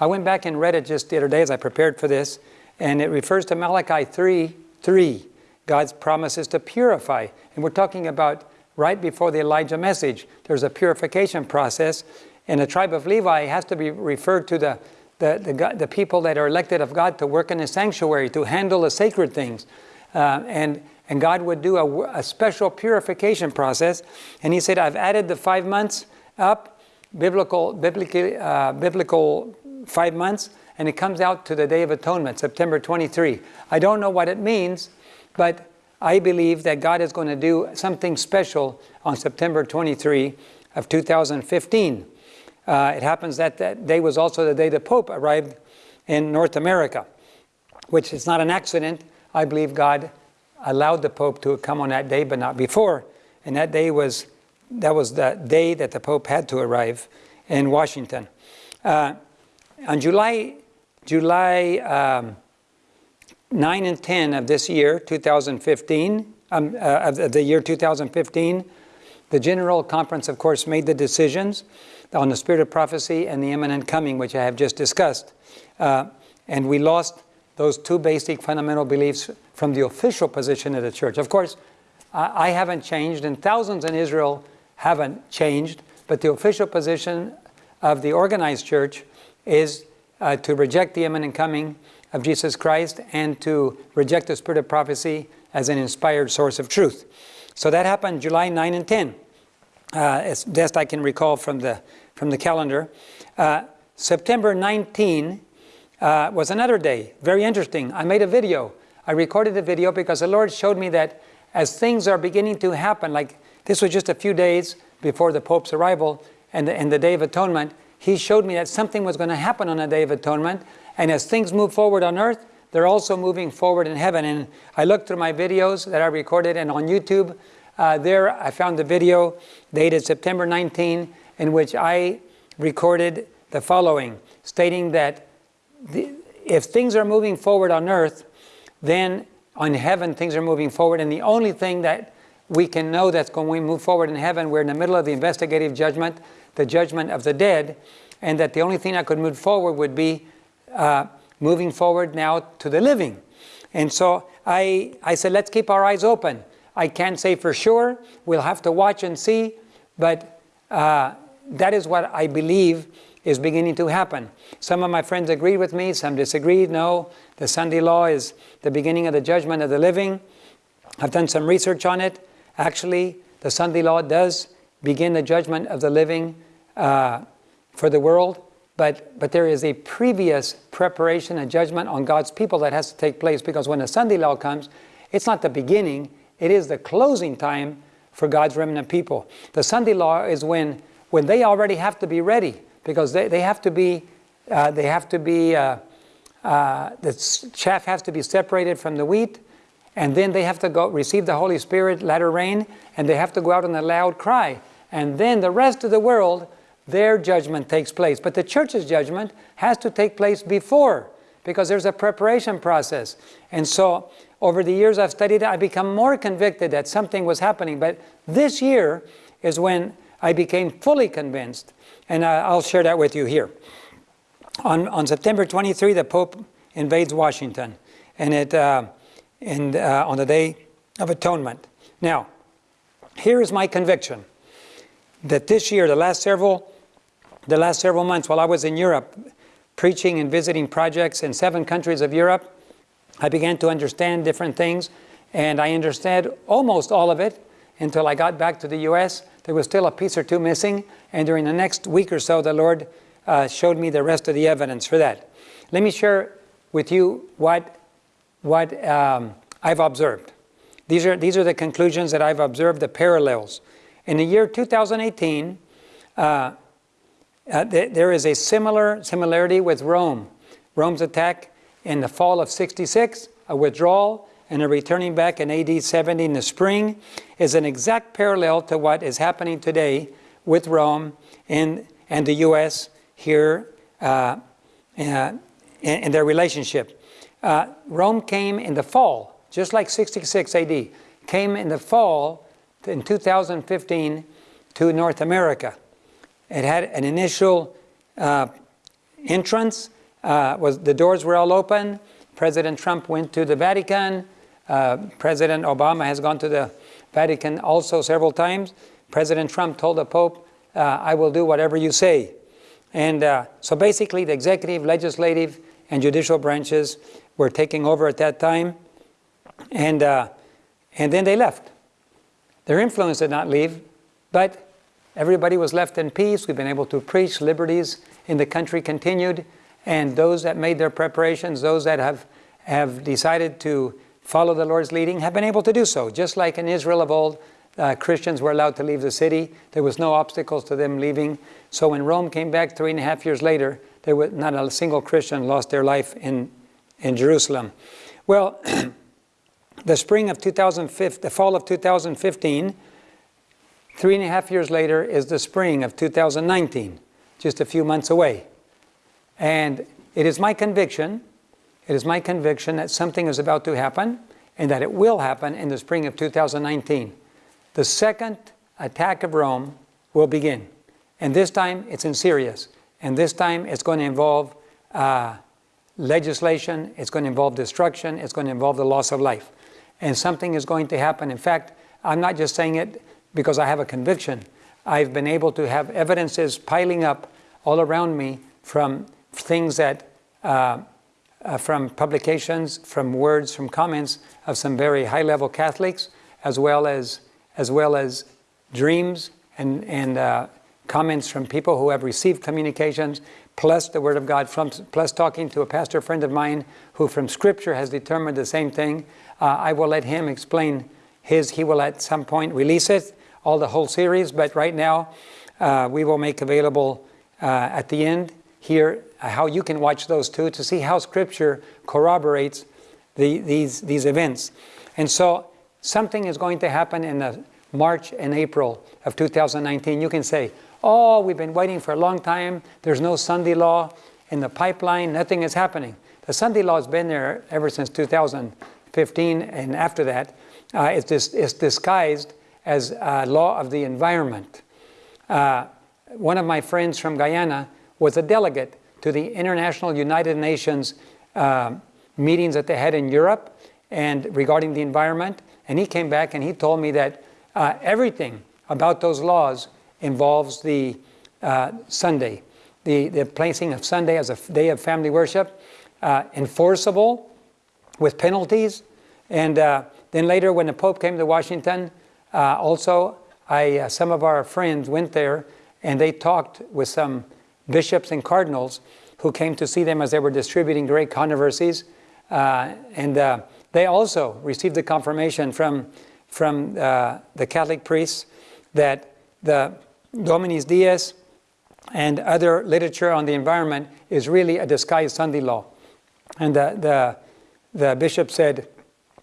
I went back and read it just the other day as I prepared for this, and it refers to Malachi 3, 3, God's promises to purify. And we're talking about right before the Elijah message. There's a purification process, and the tribe of Levi has to be referred to the, the, the, the people that are elected of God to work in the sanctuary, to handle the sacred things. Uh, and, and God would do a, a, special purification process. And he said, I've added the five months up, biblical, biblical, uh, biblical five months, and it comes out to the Day of Atonement, September 23. I don't know what it means, but I believe that God is going to do something special on September 23 of 2015. Uh, it happens that that day was also the day the Pope arrived in North America, which is not an accident. I believe God allowed the Pope to come on that day, but not before. And that day was, that was the day that the Pope had to arrive in Washington. Uh, on July, July um, 9 and 10 of this year, 2015, um, uh, of the year 2015, the General Conference, of course, made the decisions on the spirit of prophecy and the imminent coming, which I have just discussed. Uh, and we lost those two basic fundamental beliefs from the official position of the church. Of course, I haven't changed, and thousands in Israel haven't changed, but the official position of the organized church is uh, to reject the imminent coming of Jesus Christ and to reject the spirit of prophecy as an inspired source of truth. So that happened July 9 and 10, uh, as best I can recall from the, from the calendar. Uh, September 19 uh, was another day, very interesting. I made a video. I recorded the video because the Lord showed me that as things are beginning to happen, like this was just a few days before the Pope's arrival and the, and the Day of Atonement, He showed me that something was going to happen on the Day of Atonement and as things move forward on earth, they're also moving forward in heaven. And I looked through my videos that I recorded and on YouTube. Uh, there I found the video dated September 19 in which I recorded the following, stating that if things are moving forward on earth, then on heaven things are moving forward. And the only thing that we can know that's going to move forward in heaven, we're in the middle of the investigative judgment, the judgment of the dead, and that the only thing that could move forward would be uh, moving forward now to the living. And so I, I said, let's keep our eyes open. I can't say for sure. We'll have to watch and see. But uh, that is what I believe is beginning to happen. Some of my friends agreed with me, some disagreed. No, the Sunday law is the beginning of the judgment of the living. I've done some research on it. Actually, the Sunday law does begin the judgment of the living uh, for the world, but, but there is a previous preparation and judgment on God's people that has to take place because when the Sunday law comes, it's not the beginning, it is the closing time for God's remnant people. The Sunday law is when, when they already have to be ready because they, they have to be, uh, they have to be, uh, uh, the chaff has to be separated from the wheat, and then they have to go receive the Holy Spirit, latter rain, and they have to go out in a loud cry. And then the rest of the world, their judgment takes place. But the church's judgment has to take place before, because there's a preparation process. And so over the years I've studied it, I become more convicted that something was happening. But this year is when I became fully convinced and I'll share that with you here. On, on September 23, the Pope invades Washington, and it, uh, and, uh, on the Day of Atonement. Now, here is my conviction that this year, the last several, the last several months, while I was in Europe, preaching and visiting projects in seven countries of Europe, I began to understand different things, and I understood almost all of it until I got back to the U.S. There was still a piece or two missing, and during the next week or so, the Lord uh, showed me the rest of the evidence for that. Let me share with you what, what um, I've observed. These are, these are the conclusions that I've observed, the parallels. In the year 2018, uh, uh, th there is a similar similarity with Rome. Rome's attack in the fall of 66, a withdrawal, and a returning back in AD 70 in the spring is an exact parallel to what is happening today with Rome and, and the U.S. here uh, uh, in, in, their relationship. Uh, Rome came in the fall, just like 66 AD, came in the fall in 2015 to North America. It had an initial uh, entrance, uh, was the doors were all open. President Trump went to the Vatican, uh, President Obama has gone to the Vatican also several times. President Trump told the Pope, uh, I will do whatever you say. And uh, so basically the executive, legislative, and judicial branches were taking over at that time. And, uh, and then they left. Their influence did not leave, but everybody was left in peace. We've been able to preach. Liberties in the country continued. And those that made their preparations, those that have, have decided to follow the Lord's leading have been able to do so. Just like in Israel of old, uh, Christians were allowed to leave the city. There was no obstacles to them leaving. So when Rome came back three and a half years later, there was not a single Christian lost their life in, in Jerusalem. Well, the spring of 2015, the fall of 2015, three and a half years later is the spring of 2019, just a few months away. And it is my conviction it is my conviction that something is about to happen and that it will happen in the spring of 2019. The second attack of Rome will begin. And this time it's in serious. And this time it's going to involve uh, legislation, it's going to involve destruction, it's going to involve the loss of life. And something is going to happen. In fact, I'm not just saying it because I have a conviction. I've been able to have evidences piling up all around me from things that uh, uh, from publications, from words, from comments of some very high-level Catholics, as well as as well as dreams and and uh, comments from people who have received communications, plus the Word of God, from, plus talking to a pastor friend of mine who, from Scripture, has determined the same thing. Uh, I will let him explain his. He will at some point release it, all the whole series. But right now, uh, we will make available uh, at the end here how you can watch those two to see how Scripture corroborates the, these, these events. And so something is going to happen in the March and April of 2019. You can say, oh, we've been waiting for a long time. There's no Sunday law in the pipeline. Nothing is happening. The Sunday law has been there ever since 2015 and after that. Uh, it's, dis it's, disguised as a law of the environment. Uh, one of my friends from Guyana was a delegate to the International United Nations uh, meetings that they had in Europe and regarding the environment. And he came back and he told me that uh, everything about those laws involves the uh, Sunday, the, the placing of Sunday as a day of family worship, uh, enforceable with penalties. And uh, then later, when the Pope came to Washington, uh, also I, some of our friends went there and they talked with some bishops and cardinals who came to see them as they were distributing great controversies. Uh, and uh, they also received the confirmation from, from uh, the Catholic priests that the Dominus Dies and other literature on the environment is really a disguised Sunday law. And the, the, the bishop said,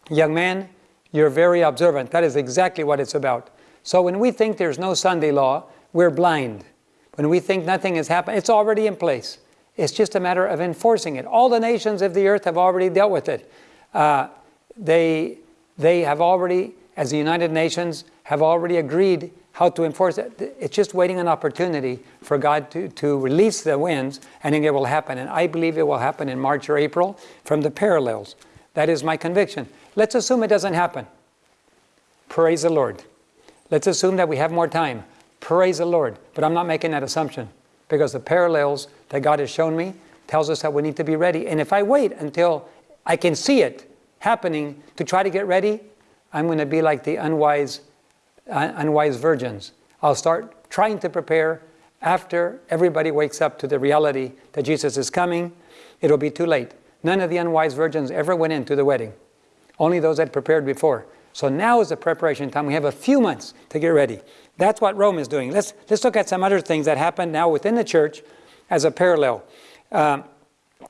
Young man, you're very observant. That is exactly what it's about. So when we think there's no Sunday law, we're blind. When we think nothing has happened, it's already in place. It's just a matter of enforcing it. All the nations of the earth have already dealt with it. Uh, they, they have already, as the United Nations, have already agreed how to enforce it. It's just waiting an opportunity for God to, to release the winds, and then it will happen. And I believe it will happen in March or April from the parallels. That is my conviction. Let's assume it doesn't happen. Praise the Lord. Let's assume that we have more time. Praise the Lord. But I'm not making that assumption because the parallels that God has shown me tells us that we need to be ready. And if I wait until I can see it happening to try to get ready, I'm going to be like the unwise, uh, unwise virgins. I'll start trying to prepare after everybody wakes up to the reality that Jesus is coming. It'll be too late. None of the unwise virgins ever went into the wedding. Only those that prepared before. So now is the preparation time. We have a few months to get ready. That's what Rome is doing. Let's, let's look at some other things that happen now within the church as a parallel. Um,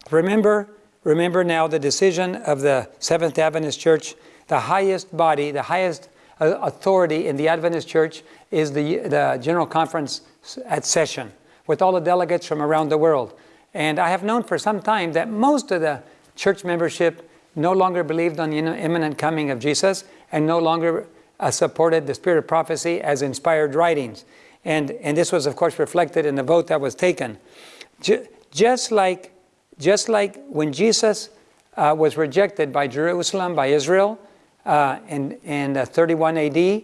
remember, remember now the decision of the Seventh Adventist Church. The highest body, the highest uh, authority in the Adventist Church is the, the General Conference at session with all the delegates from around the world. And I have known for some time that most of the church membership no longer believed on the imminent coming of Jesus and no longer uh, supported the spirit of prophecy as inspired writings. And, and this was, of course, reflected in the vote that was taken. just, like, just like when Jesus uh, was rejected by Jerusalem, by Israel, uh, in, in uh, 31 AD,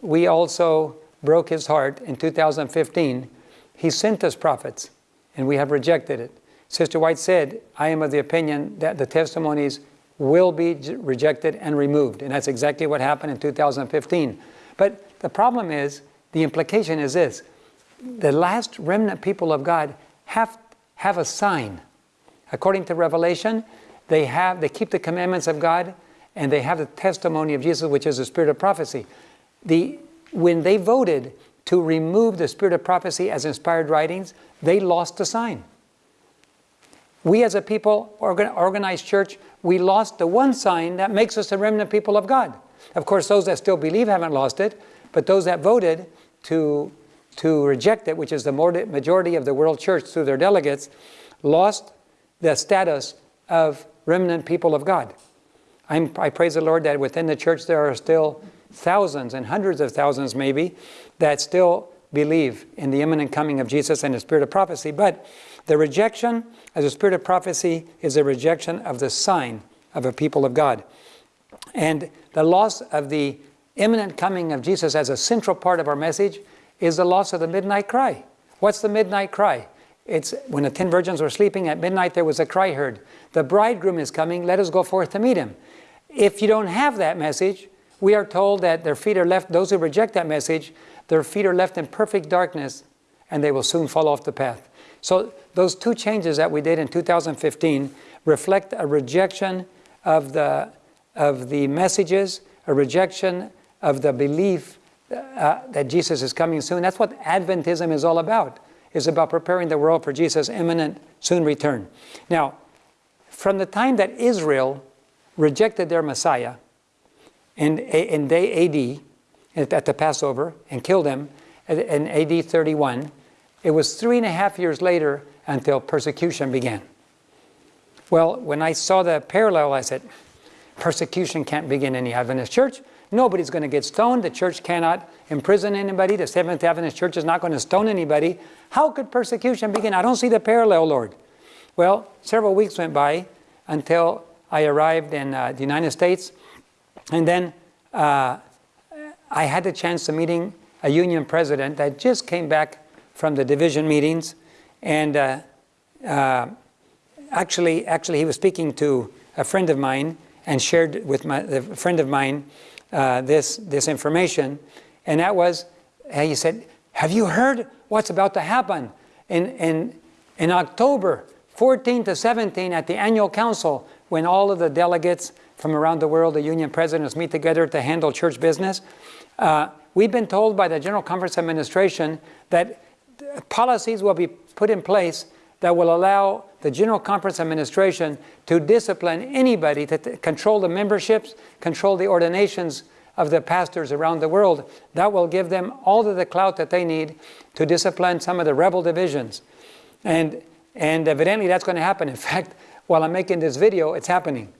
we also broke his heart in 2015. He sent us prophets, and we have rejected it. Sister White said, I am of the opinion that the testimonies will be rejected and removed. And that's exactly what happened in 2015. But the problem is, the implication is this. The last remnant people of God have, have a sign. According to Revelation, they, have, they keep the commandments of God and they have the testimony of Jesus, which is the spirit of prophecy. The, when they voted to remove the spirit of prophecy as inspired writings, they lost the sign. We as a people, organ, organized church, we lost the one sign that makes us the remnant people of God. Of course, those that still believe haven't lost it, but those that voted to, to reject it, which is the majority of the world church through their delegates, lost the status of remnant people of God. I'm, i praise the Lord that within the church there are still thousands and hundreds of thousands maybe that still believe in the imminent coming of Jesus and the spirit of prophecy. But the rejection as a spirit of prophecy is a rejection of the sign of a people of God. And the loss of the imminent coming of Jesus as a central part of our message is the loss of the midnight cry. What's the midnight cry? It's when the ten virgins were sleeping at midnight, there was a cry heard. The bridegroom is coming, let us go forth to meet him. If you don't have that message, we are told that their feet are left, those who reject that message, their feet are left in perfect darkness and they will soon fall off the path. So those two changes that we did in 2015 reflect a rejection of the, of the messages, a rejection of the belief uh, that Jesus is coming soon. That's what Adventism is all about, is about preparing the world for Jesus' imminent, soon return. Now, from the time that Israel rejected their Messiah in, in day AD, at the Passover, and killed him in AD 31, it was three and a half years later until persecution began. Well, when I saw the parallel, I said, persecution can't begin in the Adventist church. Nobody's going to get stoned. The church cannot imprison anybody. The Seventh Adventist church is not going to stone anybody. How could persecution begin? I don't see the parallel, Lord. Well, several weeks went by. until I arrived in uh, the United States. And then uh, I had the chance of meeting a union president that just came back from the division meetings. And uh, uh, actually, actually, he was speaking to a friend of mine and shared with my, a friend of mine uh, this, this information. And that was, he said, have you heard what's about to happen in, in, in October 14 to 17 at the annual council when all of the delegates from around the world, the union presidents meet together to handle church business. Uh, we've been told by the General Conference Administration that policies will be put in place that will allow the General Conference Administration to discipline anybody to control the memberships, control the ordinations of the pastors around the world. That will give them all of the clout that they need to discipline some of the rebel divisions. And, and evidently that's going to happen. In fact, while I'm making this video, it's happening.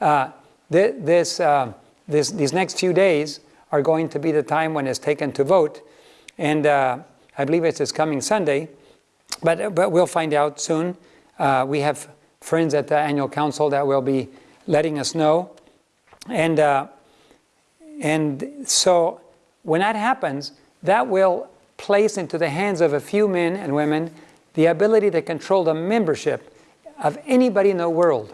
Uh, th this, uh, this, these next few days are going to be the time when it's taken to vote. And uh, I believe it's this coming Sunday. But, but we'll find out soon. Uh, we have friends at the annual council that will be letting us know. And, uh, and so when that happens, that will place into the hands of a few men and women the ability to control the membership of anybody in the world.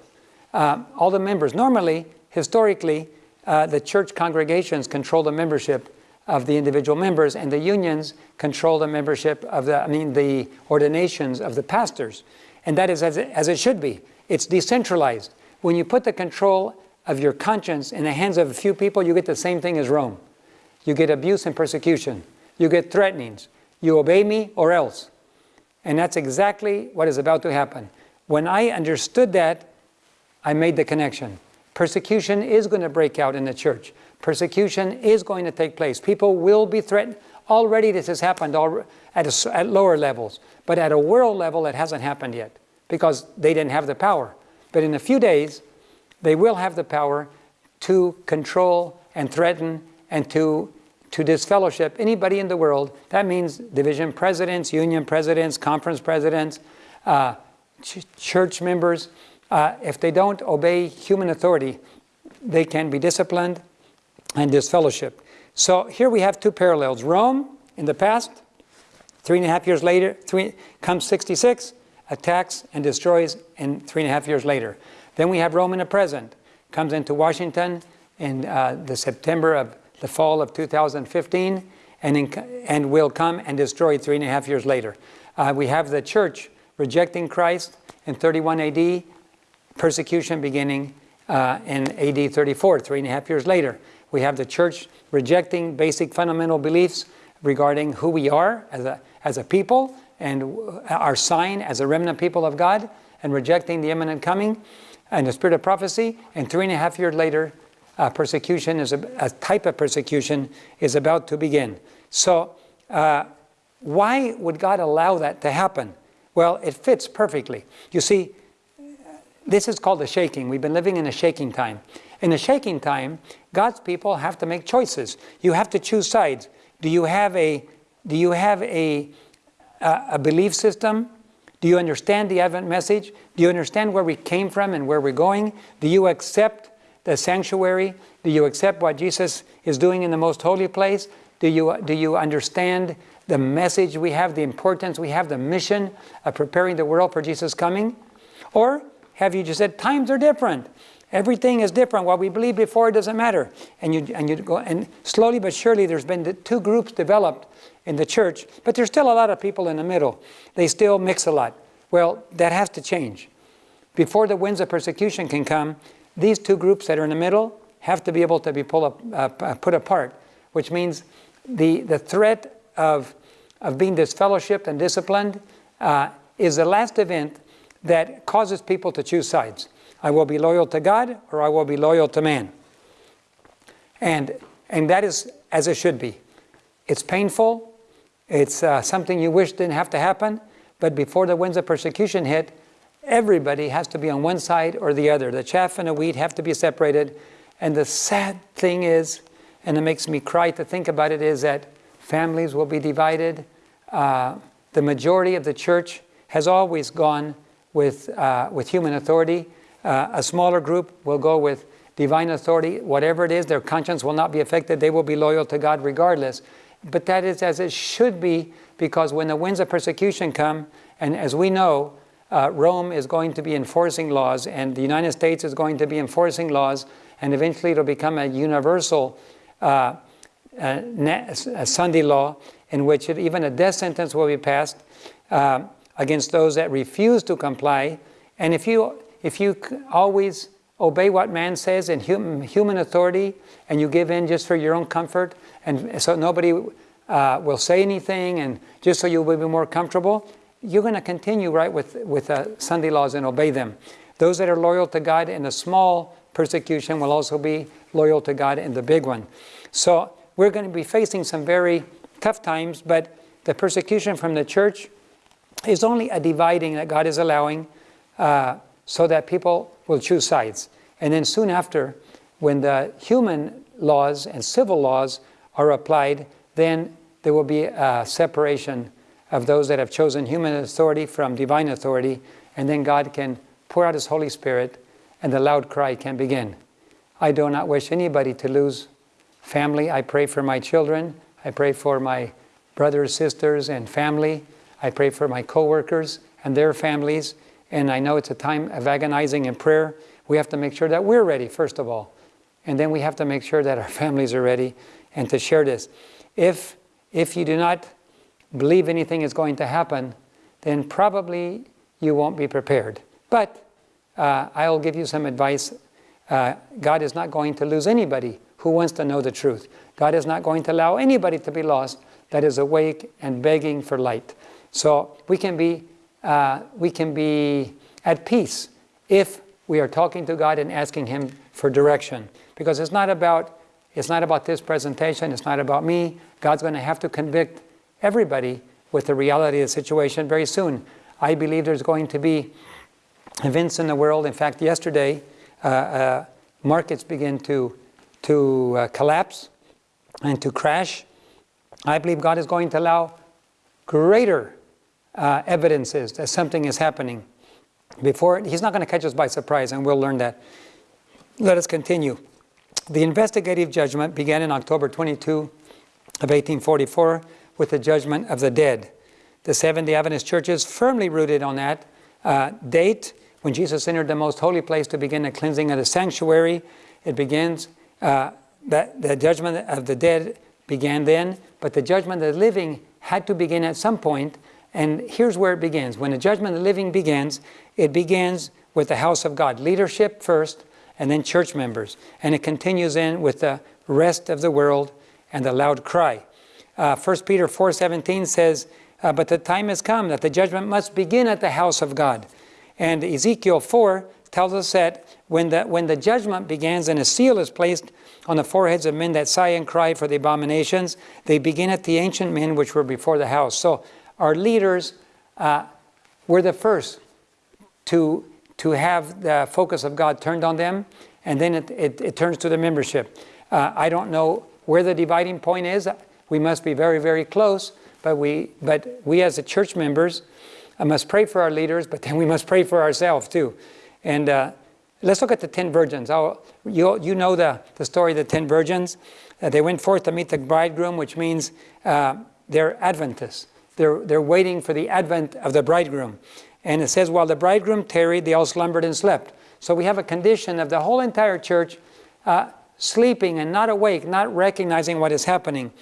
Uh, all the members. Normally, historically, uh, the church congregations control the membership of the individual members, and the unions control the membership of the, I mean, the ordinations of the pastors. And that is as it, as it should be. It's decentralized. When you put the control of your conscience in the hands of a few people, you get the same thing as Rome. You get abuse and persecution. You get threatenings. You obey me or else. And that's exactly what is about to happen. When I understood that, I made the connection. Persecution is going to break out in the church. Persecution is going to take place. People will be threatened. Already this has happened at, a, at lower levels. But at a world level, it hasn't happened yet because they didn't have the power. But in a few days, they will have the power to control and threaten and to, to disfellowship anybody in the world. That means division presidents, union presidents, conference presidents, uh, ch church members. Uh, if they don't obey human authority, they can be disciplined and disfellowship. So here we have two parallels. Rome in the past, three and a half years later, three, comes 66, attacks and destroys and three and a half years later. Then we have Rome in the present, comes into Washington in uh, the September of the fall of 2015 and, in, and will come and destroy three and a half years later. Uh, we have the church rejecting Christ in 31 AD, persecution beginning uh, in AD 34, three and a half years later. We have the church rejecting basic fundamental beliefs regarding who we are as a, as a people and our sign as a remnant people of God and rejecting the imminent coming and the spirit of prophecy. And three and a half years later, uh, persecution is a, a, type of persecution is about to begin. So uh, why would God allow that to happen? Well, it fits perfectly. You see, this is called a shaking. We've been living in a shaking time. In a shaking time, God's people have to make choices. You have to choose sides. Do you have a, do you have a, a, a belief system? Do you understand the Advent message? Do you understand where we came from and where we're going? Do you accept the sanctuary? Do you accept what Jesus is doing in the most holy place? Do you, do you understand the message we have, the importance we have, the mission of preparing the world for Jesus' coming? Or have you just said, times are different? Everything is different. What we believed before doesn't matter. And you, and you go, and slowly but surely there's been two groups developed in the church, but there's still a lot of people in the middle. They still mix a lot. Well, that has to change. Before the winds of persecution can come, these two groups that are in the middle have to be able to be up, uh, uh put apart, which means the, the threat of, of being disfellowshipped and disciplined uh, is the last event that causes people to choose sides. I will be loyal to God or I will be loyal to man. And, and that is as it should be. It's painful. It's uh, something you wish didn't have to happen. But before the winds of persecution hit, everybody has to be on one side or the other. The chaff and the wheat have to be separated. And the sad thing is, and it makes me cry to think about it, is that families will be divided. Uh, the majority of the church has always gone with, uh, with human authority Uh, a smaller group will go with divine authority. Whatever it is, their conscience will not be affected. They will be loyal to God regardless. But that is as it should be because when the winds of persecution come, and as we know, uh, Rome is going to be enforcing laws, and the United States is going to be enforcing laws, and eventually it'll become a universal uh, a Sunday law in which it, even a death sentence will be passed uh, against those that refuse to comply. And if you, if you always obey what man says and human, human authority and you give in just for your own comfort, and so nobody uh, will say anything, and just so you will be more comfortable, you're going to continue right with, with uh, Sunday laws and obey them. Those that are loyal to God in the small persecution will also be loyal to God in the big one. So we're going to be facing some very tough times, but the persecution from the church is only a dividing that God is allowing uh, so that people will choose sides. And then soon after, when the human laws and civil laws are applied, then there will be a separation of those that have chosen human authority from divine authority, and then God can pour out His Holy Spirit, and the loud cry can begin. I do not wish anybody to lose family. I pray for my children. I pray for my brothers, sisters, and family. I pray for my coworkers and their families. And I know it's a time of agonizing and prayer. We have to make sure that we're ready, first of all. And then we have to make sure that our families are ready and to share this. If, if you do not believe anything is going to happen, then probably you won't be prepared. But uh, I'll give you some advice. Uh, God is not going to lose anybody who wants to know the truth. God is not going to allow anybody to be lost that is awake and begging for light. So we can be, uh, we can be at peace if we are talking to God and asking Him for direction. Because it's not about, it's not about this presentation, it's not about me. God's going to have to convict everybody with the reality of the situation very soon. I believe there's going to be events in the world. In fact, yesterday, uh, uh, markets begin to, to uh, collapse and to crash. I believe God is going to allow greater uh, evidences that something is happening. Before, He's not going to catch us by surprise, and we'll learn that. Let us continue. The investigative judgment began in October 22 of 1844 with the judgment of the dead. The Seventh-day Adventist Church is firmly rooted on that uh, date when Jesus entered the most holy place to begin the cleansing of the sanctuary. It begins, uh, that the judgment of the dead began then, but the judgment of the living had to begin at some point, and here's where it begins. When the judgment of the living begins, it begins with the house of God, leadership first, and then church members. And it continues in with the rest of the world and the loud cry. Uh, 1 Peter 4.17 says, uh, But the time has come that the judgment must begin at the house of God. And Ezekiel 4 tells us that when the, when the judgment begins and a seal is placed on the foreheads of men that sigh and cry for the abominations, they begin at the ancient men which were before the house. So our leaders uh, were the first to, to have the focus of God turned on them, and then it, it, it turns to the membership. Uh, I don't know where the dividing point is. We must be very, very close, but we, but we as the church members I must pray for our leaders, but then we must pray for ourselves too. And uh, let's look at the ten virgins. I'll, you, you know the, the story of the ten virgins. Uh, they went forth to meet the bridegroom, which means uh, they're Adventists. They're, they're waiting for the advent of the bridegroom. And it says, while the bridegroom tarried, they all slumbered and slept. So we have a condition of the whole entire church uh, sleeping and not awake, not recognizing what is happening.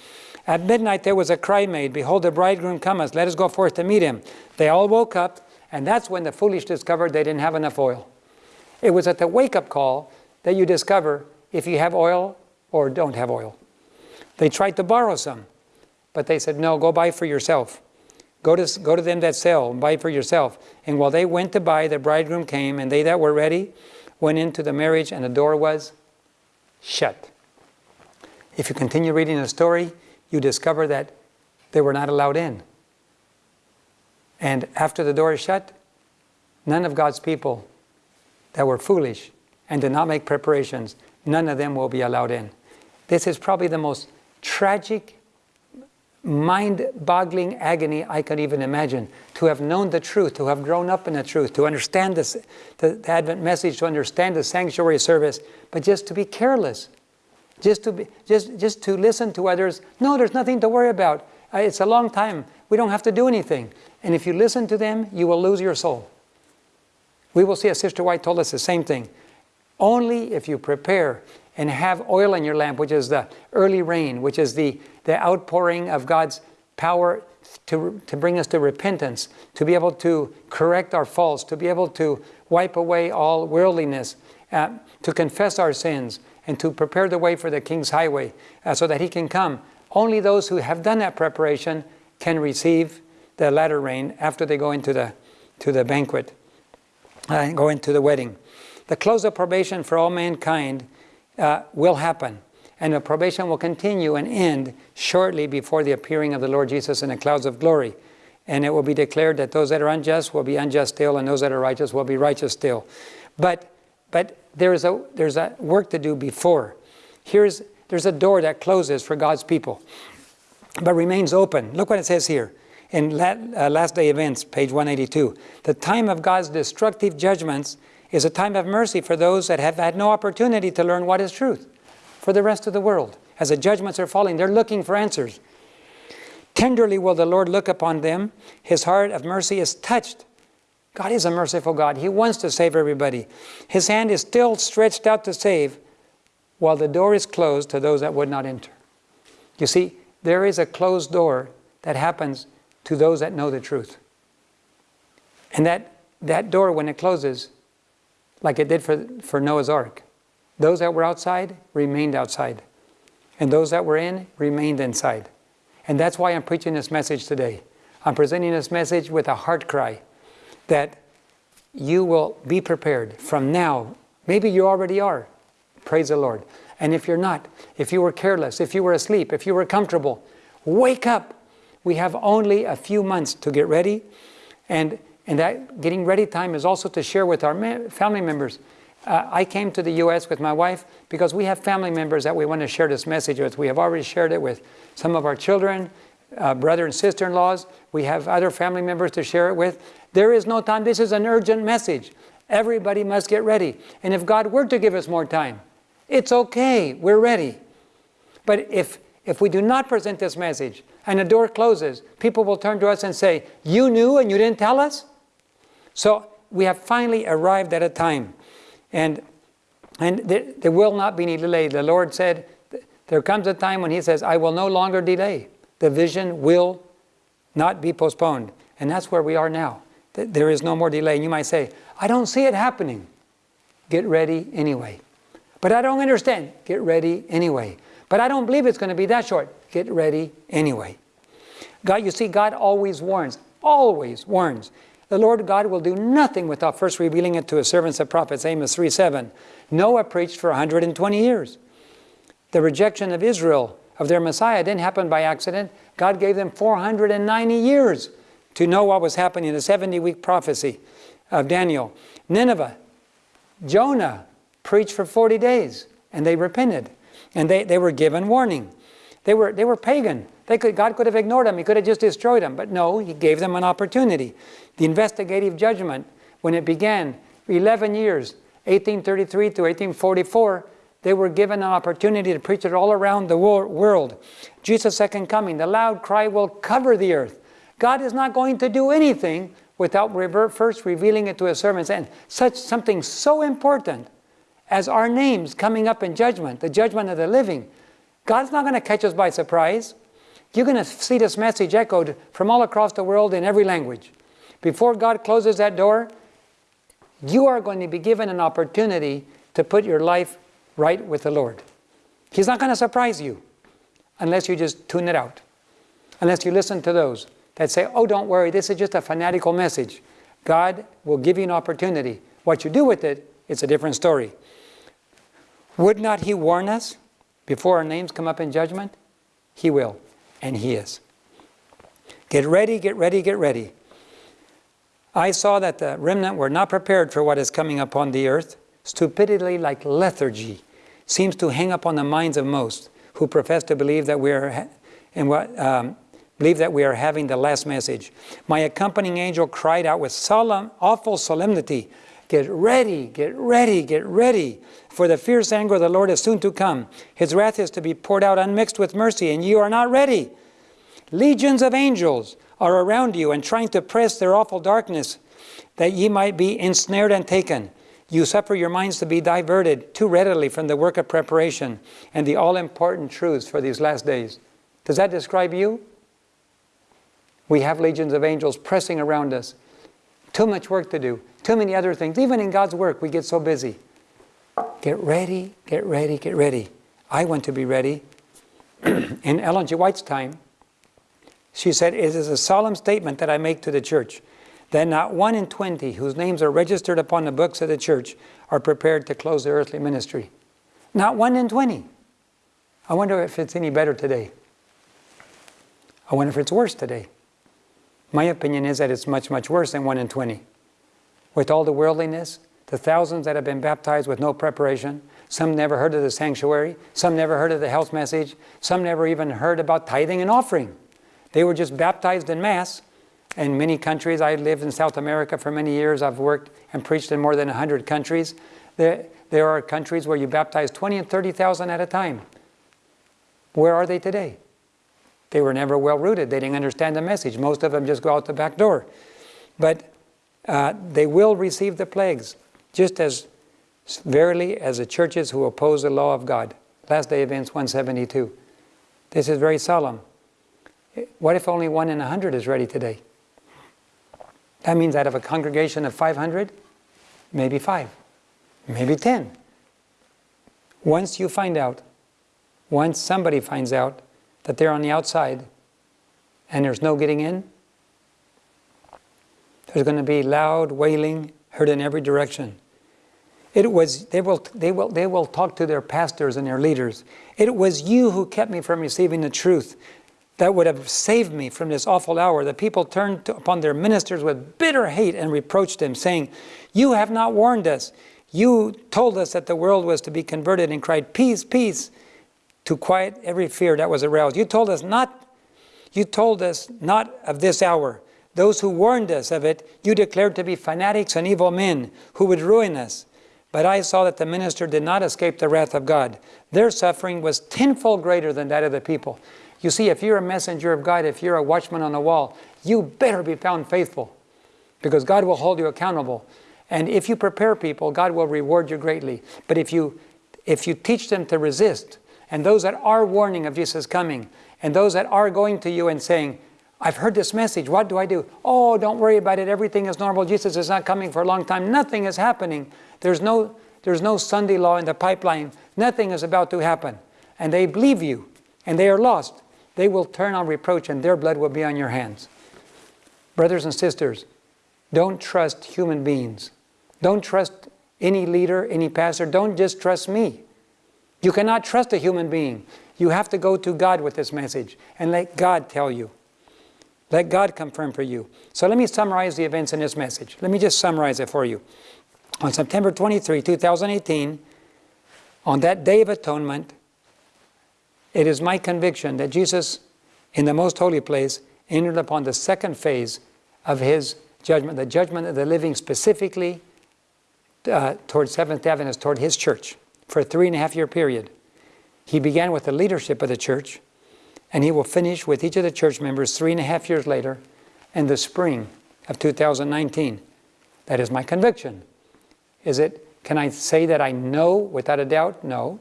At midnight there was a cry made, Behold, the bridegroom cometh, let us go forth to meet him. They all woke up, and that's when the foolish discovered they didn't have enough oil. It was at the wake-up call that you discover if you have oil or don't have oil. They tried to borrow some, but they said, no, go buy for yourself. Go to, go to them that sell and buy for yourself. And while they went to buy, the bridegroom came, and they that were ready went into the marriage, and the door was shut. If you continue reading the story, you discover that they were not allowed in. And after the door is shut, none of God's people that were foolish and did not make preparations, none of them will be allowed in. This is probably the most tragic mind-boggling agony I could even imagine. To have known the truth, to have grown up in the truth, to understand this, the, the Advent message, to understand the sanctuary service, but just to be careless, just to be, just just to listen to others. No, there's nothing to worry about. Uh, it's a long time. We don't have to do anything. And if you listen to them, you will lose your soul. We will see, as Sister White told us, the same thing. Only if you prepare and have oil in your lamp, which is the early rain, which is the, the outpouring of God's power to, to bring us to repentance, to be able to correct our faults, to be able to wipe away all worldliness, uh, to confess our sins, and to prepare the way for the King's highway uh, so that He can come. Only those who have done that preparation can receive the latter rain after they go into the, to the banquet, uh, go into the wedding. The close of probation for all mankind uh, will happen. And the probation will continue and end shortly before the appearing of the Lord Jesus in the clouds of glory. And it will be declared that those that are unjust will be unjust still, and those that are righteous will be righteous still. But, but there's, a, there's a work to do before. Here's, there's a door that closes for God's people, but remains open. Look what it says here in uh, Last Day Events, page 182. The time of God's destructive judgments is a time of mercy for those that have had no opportunity to learn what is truth. For the rest of the world, as the judgments are falling, they're looking for answers. Tenderly will the Lord look upon them. His heart of mercy is touched. God is a merciful God. He wants to save everybody. His hand is still stretched out to save, while the door is closed to those that would not enter. You see, there is a closed door that happens to those that know the truth. And that, that door, when it closes, like it did for, for Noah's Ark. Those that were outside remained outside. And those that were in remained inside. And that's why I'm preaching this message today. I'm presenting this message with a heart cry that you will be prepared from now. Maybe you already are. Praise the Lord. And if you're not, if you were careless, if you were asleep, if you were comfortable, wake up. We have only a few months to get ready. And and that getting ready time is also to share with our family members. Uh, I came to the U.S. with my wife because we have family members that we want to share this message with. We have already shared it with some of our children, uh, brother and sister-in-laws. We have other family members to share it with. There is no time. This is an urgent message. Everybody must get ready. And if God were to give us more time, it's okay. We're ready. But if, if we do not present this message and the door closes, people will turn to us and say, you knew and you didn't tell us? So we have finally arrived at a time. And, and there, there will not be any delay. The Lord said, there comes a time when He says, I will no longer delay. The vision will not be postponed. And that's where we are now. There is no more delay. And you might say, I don't see it happening. Get ready anyway. But I don't understand. Get ready anyway. But I don't believe it's going to be that short. Get ready anyway. God, you see, God always warns, always warns. The Lord God will do nothing without first revealing it to his servants and prophets, Amos 3.7. Noah preached for 120 years. The rejection of Israel, of their Messiah, didn't happen by accident. God gave them 490 years to know what was happening, in the 70-week prophecy of Daniel. Nineveh, Jonah preached for 40 days, and they repented. And they, they were given warning. They were, they were pagan. They could, God could have ignored them. He could have just destroyed them. But no, He gave them an opportunity. The investigative judgment, when it began, 11 years, 1833 to 1844, they were given an opportunity to preach it all around the world. Jesus' second coming, the loud cry will cover the earth. God is not going to do anything without first revealing it to his servants. And such something so important as our names coming up in judgment, the judgment of the living. God's not going to catch us by surprise. You're going to see this message echoed from all across the world in every language. Before God closes that door, you are going to be given an opportunity to put your life right with the Lord. He's not going to surprise you unless you just tune it out. Unless you listen to those that say, oh, don't worry, this is just a fanatical message. God will give you an opportunity. What you do with it, it's a different story. Would not He warn us before our names come up in judgment? He will and he is. Get ready, get ready, get ready. I saw that the remnant were not prepared for what is coming upon the earth. Stupidity like lethargy seems to hang upon the minds of most who profess to believe that we are in what um, believe that we are having the last message. My accompanying angel cried out with solemn, awful solemnity, Get ready, get ready, get ready, for the fierce anger of the Lord is soon to come. His wrath is to be poured out unmixed with mercy, and you are not ready. Legions of angels are around you and trying to press their awful darkness, that ye might be ensnared and taken. You suffer your minds to be diverted too readily from the work of preparation and the all-important truths for these last days. Does that describe you? We have legions of angels pressing around us. Too much work to do. Too many other things. Even in God's work, we get so busy. Get ready, get ready, get ready. I want to be ready. in Ellen G. White's time, she said, It is a solemn statement that I make to the church that not one in 20 whose names are registered upon the books of the church are prepared to close their earthly ministry. Not one in 20. I wonder if it's any better today. I wonder if it's worse today. My opinion is that it's much, much worse than 1 in 20. With all the worldliness, the thousands that have been baptized with no preparation, some never heard of the sanctuary, some never heard of the health message, some never even heard about tithing and offering. They were just baptized in mass. In many countries, I lived in South America for many years. I've worked and preached in more than 100 countries. There, there are countries where you baptize 20 and 30,000 at a time. Where are they today? They were never well rooted. They didn't understand the message. Most of them just go out the back door. But uh, they will receive the plagues just as verily as the churches who oppose the law of God. Last day events 172. This is very solemn. What if only one in a hundred is ready today? That means out of a congregation of 500, maybe five, maybe 10. Once you find out, once somebody finds out that they're on the outside and there's no getting in, there's going to be loud wailing heard in every direction. It was, they will, they, will, they will talk to their pastors and their leaders. It was you who kept me from receiving the truth that would have saved me from this awful hour. The people turned to, upon their ministers with bitter hate and reproached them, saying, You have not warned us. You told us that the world was to be converted and cried, Peace, peace, to quiet every fear that was aroused. You told us not, you told us not of this hour. Those who warned us of it, you declared to be fanatics and evil men who would ruin us. But I saw that the minister did not escape the wrath of God. Their suffering was tenfold greater than that of the people. You see, if you're a messenger of God, if you're a watchman on the wall, you better be found faithful because God will hold you accountable. And if you prepare people, God will reward you greatly. But if you, if you teach them to resist, and those that are warning of Jesus coming, and those that are going to you and saying, I've heard this message, what do I do? Oh, don't worry about it, everything is normal, Jesus is not coming for a long time, nothing is happening. There's no, there's no Sunday law in the pipeline, nothing is about to happen. And they believe you, and they are lost they will turn on reproach and their blood will be on your hands. Brothers and sisters, don't trust human beings. Don't trust any leader, any pastor. Don't just trust me. You cannot trust a human being. You have to go to God with this message and let God tell you. Let God confirm for you. So let me summarize the events in this message. Let me just summarize it for you. On September 23, 2018, on that Day of Atonement, it is my conviction that Jesus, in the most holy place, entered upon the second phase of his judgment, the judgment of the living specifically uh, toward Seventh Adventists, toward his church, for a three and a half year period. He began with the leadership of the church, and he will finish with each of the church members three and a half years later in the spring of 2019. That is my conviction. Is it, can I say that I know without a doubt? No.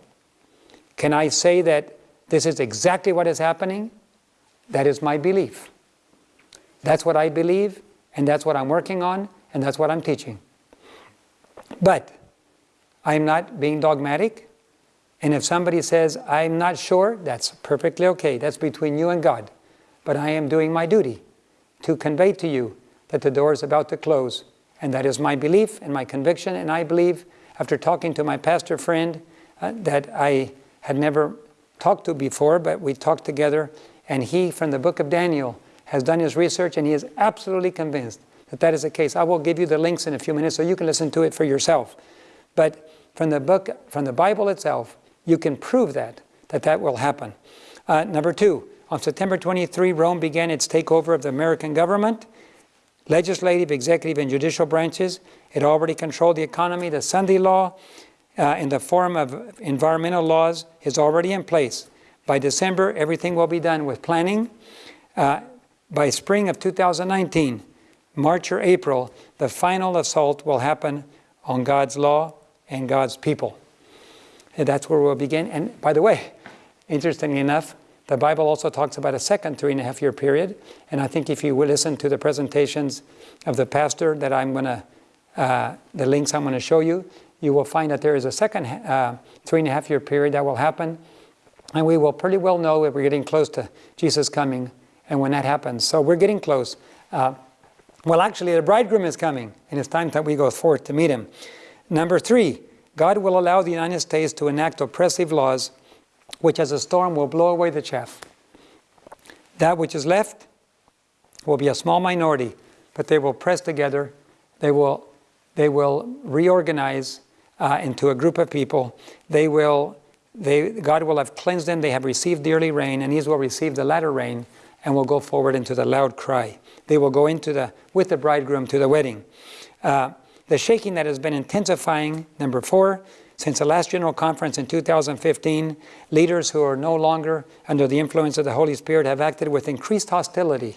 Can I say that this is exactly what is happening. That is my belief. That's what I believe, and that's what I'm working on, and that's what I'm teaching. But I'm not being dogmatic, and if somebody says, I'm not sure, that's perfectly okay. That's between you and God. But I am doing my duty to convey to you that the door is about to close. And that is my belief and my conviction, and I believe, after talking to my pastor friend, uh, that I had never talked to before, but we talked together, and he, from the book of Daniel, has done his research, and he is absolutely convinced that that is the case. I will give you the links in a few minutes so you can listen to it for yourself. But from the book, from the Bible itself, you can prove that, that that will happen. Uh, number two, on September 23, Rome began its takeover of the American government, legislative, executive, and judicial branches. It already controlled the economy. The Sunday law, uh, in the form of environmental laws, is already in place. By December, everything will be done with planning. Uh, by spring of 2019, March or April, the final assault will happen on God's law and God's people. That's where we'll begin. And by the way, interestingly enough, the Bible also talks about a second three and a half year period. And I think if you will listen to the presentations of the pastor that I'm going to, uh, the links I'm going to show you, you will find that there is a second uh, three and a half year period that will happen. And we will pretty well know if we're getting close to Jesus coming and when that happens. So we're getting close. Uh, well, actually, the bridegroom is coming, and it's time that we go forth to meet him. Number three, God will allow the United States to enact oppressive laws, which as a storm will blow away the chaff. That which is left will be a small minority, but they will press together. They will, they will reorganize uh, into a group of people. They will, they, God will have cleansed them. They have received the early rain, and these will receive the latter rain and will go forward into the loud cry. They will go into the, with the bridegroom to the wedding. Uh, the shaking that has been intensifying, number four, since the last General Conference in 2015, leaders who are no longer under the influence of the Holy Spirit have acted with increased hostility.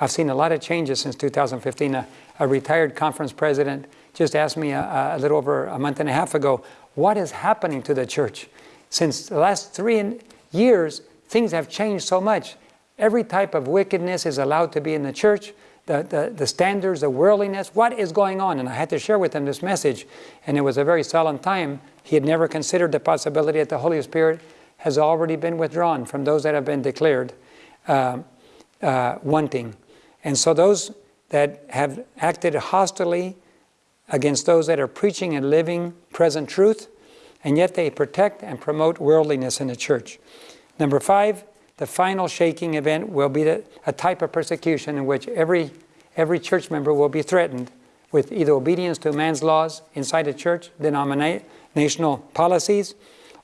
I've seen a lot of changes since 2015. A, a retired conference president just asked me a, a, little over a month and a half ago, what is happening to the church? Since the last three years, things have changed so much. Every type of wickedness is allowed to be in the church. The, the, the, standards, the worldliness, what is going on? And I had to share with him this message. And it was a very solemn time. He had never considered the possibility that the Holy Spirit has already been withdrawn from those that have been declared uh, uh, wanting. And so those that have acted hostilely against those that are preaching and living present truth, and yet they protect and promote worldliness in the church. Number five, the final shaking event will be a type of persecution in which every, every church member will be threatened with either obedience to man's laws inside the church, denominational policies,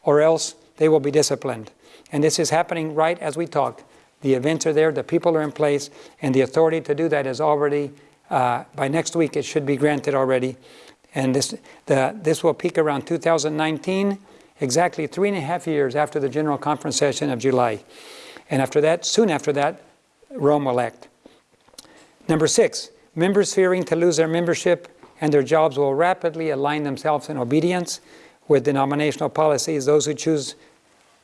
or else they will be disciplined. And this is happening right as we talk. The events are there, the people are in place, and the authority to do that is already, uh, by next week, it should be granted already. And this, the, this will peak around 2019, exactly three and a half years after the General Conference session of July. And after that, soon after that, Rome will act. Number six, members fearing to lose their membership and their jobs will rapidly align themselves in obedience with denominational policies. Those who choose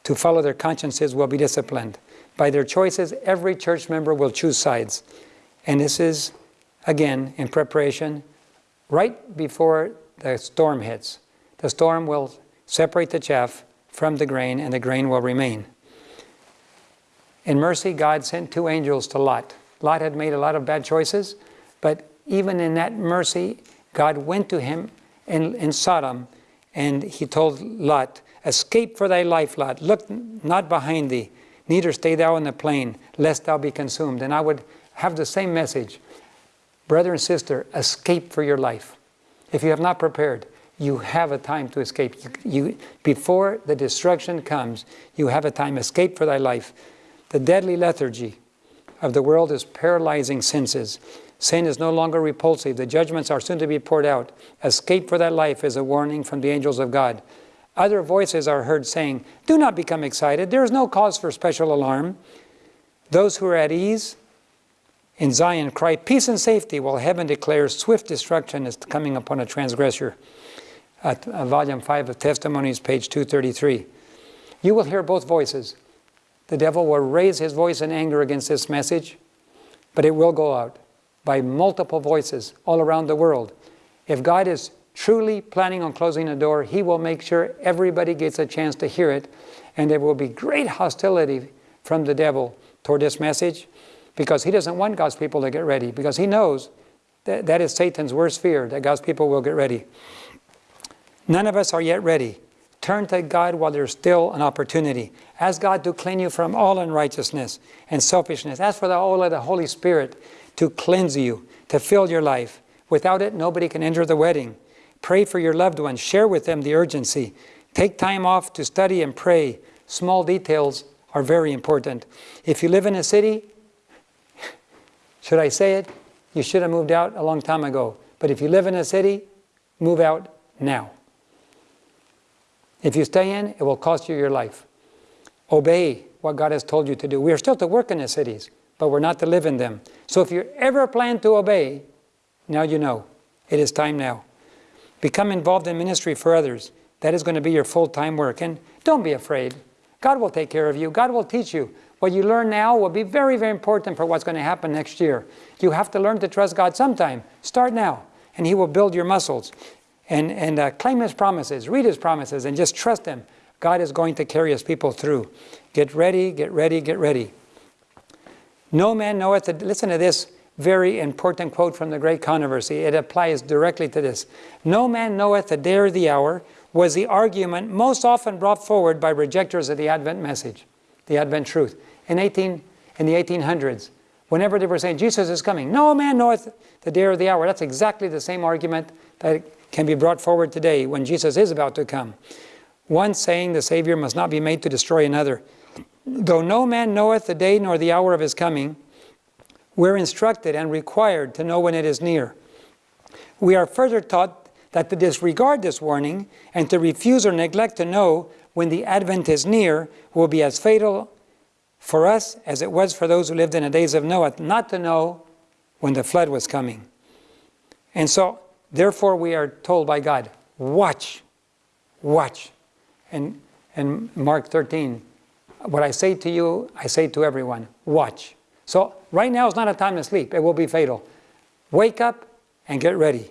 to follow their consciences will be disciplined. By their choices, every church member will choose sides. And this is, again, in preparation right before the storm hits. The storm will separate the chaff from the grain, and the grain will remain. In mercy, God sent two angels to Lot. Lot had made a lot of bad choices, but even in that mercy, God went to him in, in Sodom and he told Lot, Escape for thy life, Lot. Look not behind thee, neither stay thou in the plain, lest thou be consumed. And I would have the same message. Brother and sister, escape for your life. If you have not prepared, you have a time to escape. You, you, before the destruction comes, you have a time. Escape for thy life. The deadly lethargy of the world is paralyzing senses. Sin is no longer repulsive. The judgments are soon to be poured out. Escape for that life is a warning from the angels of God. Other voices are heard saying, Do not become excited. There is no cause for special alarm. Those who are at ease in Zion cry, Peace and safety, while heaven declares swift destruction is coming upon a transgressor. At uh, volume 5 of Testimonies, page 233. You will hear both voices. The devil will raise his voice in anger against this message, but it will go out by multiple voices all around the world. If God is truly planning on closing a door, he will make sure everybody gets a chance to hear it, and there will be great hostility from the devil toward this message because he doesn't want God's people to get ready because he knows that that is Satan's worst fear, that God's people will get ready. None of us are yet ready. Turn to God while there's still an opportunity. Ask God to clean you from all unrighteousness and selfishness. Ask for the oil of the Holy Spirit to cleanse you, to fill your life. Without it, nobody can enter the wedding. Pray for your loved ones. Share with them the urgency. Take time off to study and pray. Small details are very important. If you live in a city, should I say it? You should have moved out a long time ago. But if you live in a city, move out now. If you stay in, it will cost you your life. Obey what God has told you to do. We are still to work in the cities, but we're not to live in them. So if you ever plan to obey, now you know. It is time now. Become involved in ministry for others. That is going to be your full-time work. And don't be afraid. God will take care of you. God will teach you. What you learn now will be very, very important for what's going to happen next year. You have to learn to trust God sometime. Start now, and He will build your muscles. And, and uh, claim His promises, read His promises, and just trust Him. God is going to carry His people through. Get ready, get ready, get ready. No man knoweth, the, listen to this very important quote from the Great Controversy. It applies directly to this. No man knoweth the day or the hour was the argument most often brought forward by rejectors of the Advent message, the Advent truth. In, 18, in the 1800s, whenever they were saying, Jesus is coming, no man knoweth the day or the hour. That's exactly the same argument that can be brought forward today when Jesus is about to come. One saying the Savior must not be made to destroy another. Though no man knoweth the day nor the hour of his coming, we're instructed and required to know when it is near. We are further taught that to disregard this warning and to refuse or neglect to know when the advent is near will be as fatal for us as it was for those who lived in the days of Noah, not to know when the flood was coming. And so, therefore, we are told by God, watch, watch. And, and Mark 13, what I say to you, I say to everyone, watch. So right now is not a time to sleep. It will be fatal. Wake up and get ready.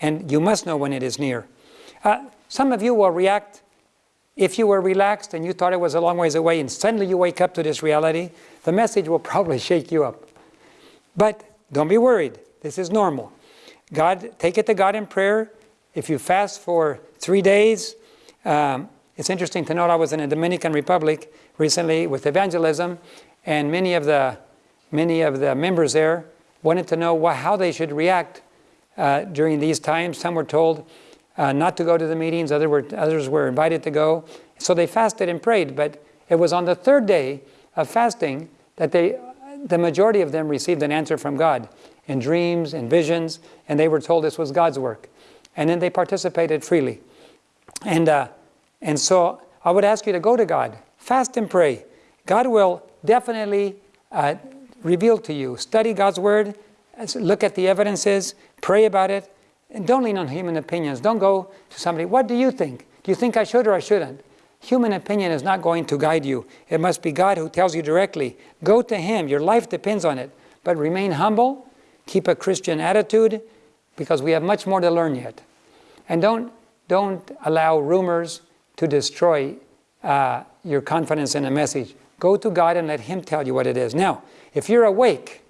And you must know when it is near. Uh, some of you will react if you were relaxed and you thought it was a long ways away and suddenly you wake up to this reality, the message will probably shake you up. But don't be worried. This is normal. God, take it to God in prayer. If you fast for three days, um, it's interesting to note I was in the Dominican Republic recently with evangelism, and many of the many of the members there wanted to know what, how they should react uh, during these times. Some were told uh, not to go to the meetings, other were, others were invited to go. So they fasted and prayed, but it was on the third day of fasting that they, the majority of them received an answer from God in dreams and visions, and they were told this was God's work. And then they participated freely. And, uh, and so I would ask you to go to God, fast and pray. God will definitely uh, reveal to you. Study God's Word, look at the evidences, pray about it, and don't lean on human opinions. Don't go to somebody, what do you think? Do you think I should or I shouldn't? Human opinion is not going to guide you. It must be God who tells you directly. Go to Him. Your life depends on it. But remain humble, keep a Christian attitude, because we have much more to learn yet. And don't, don't allow rumors to destroy uh, your confidence in a message. Go to God and let Him tell you what it is. Now, if you're awake,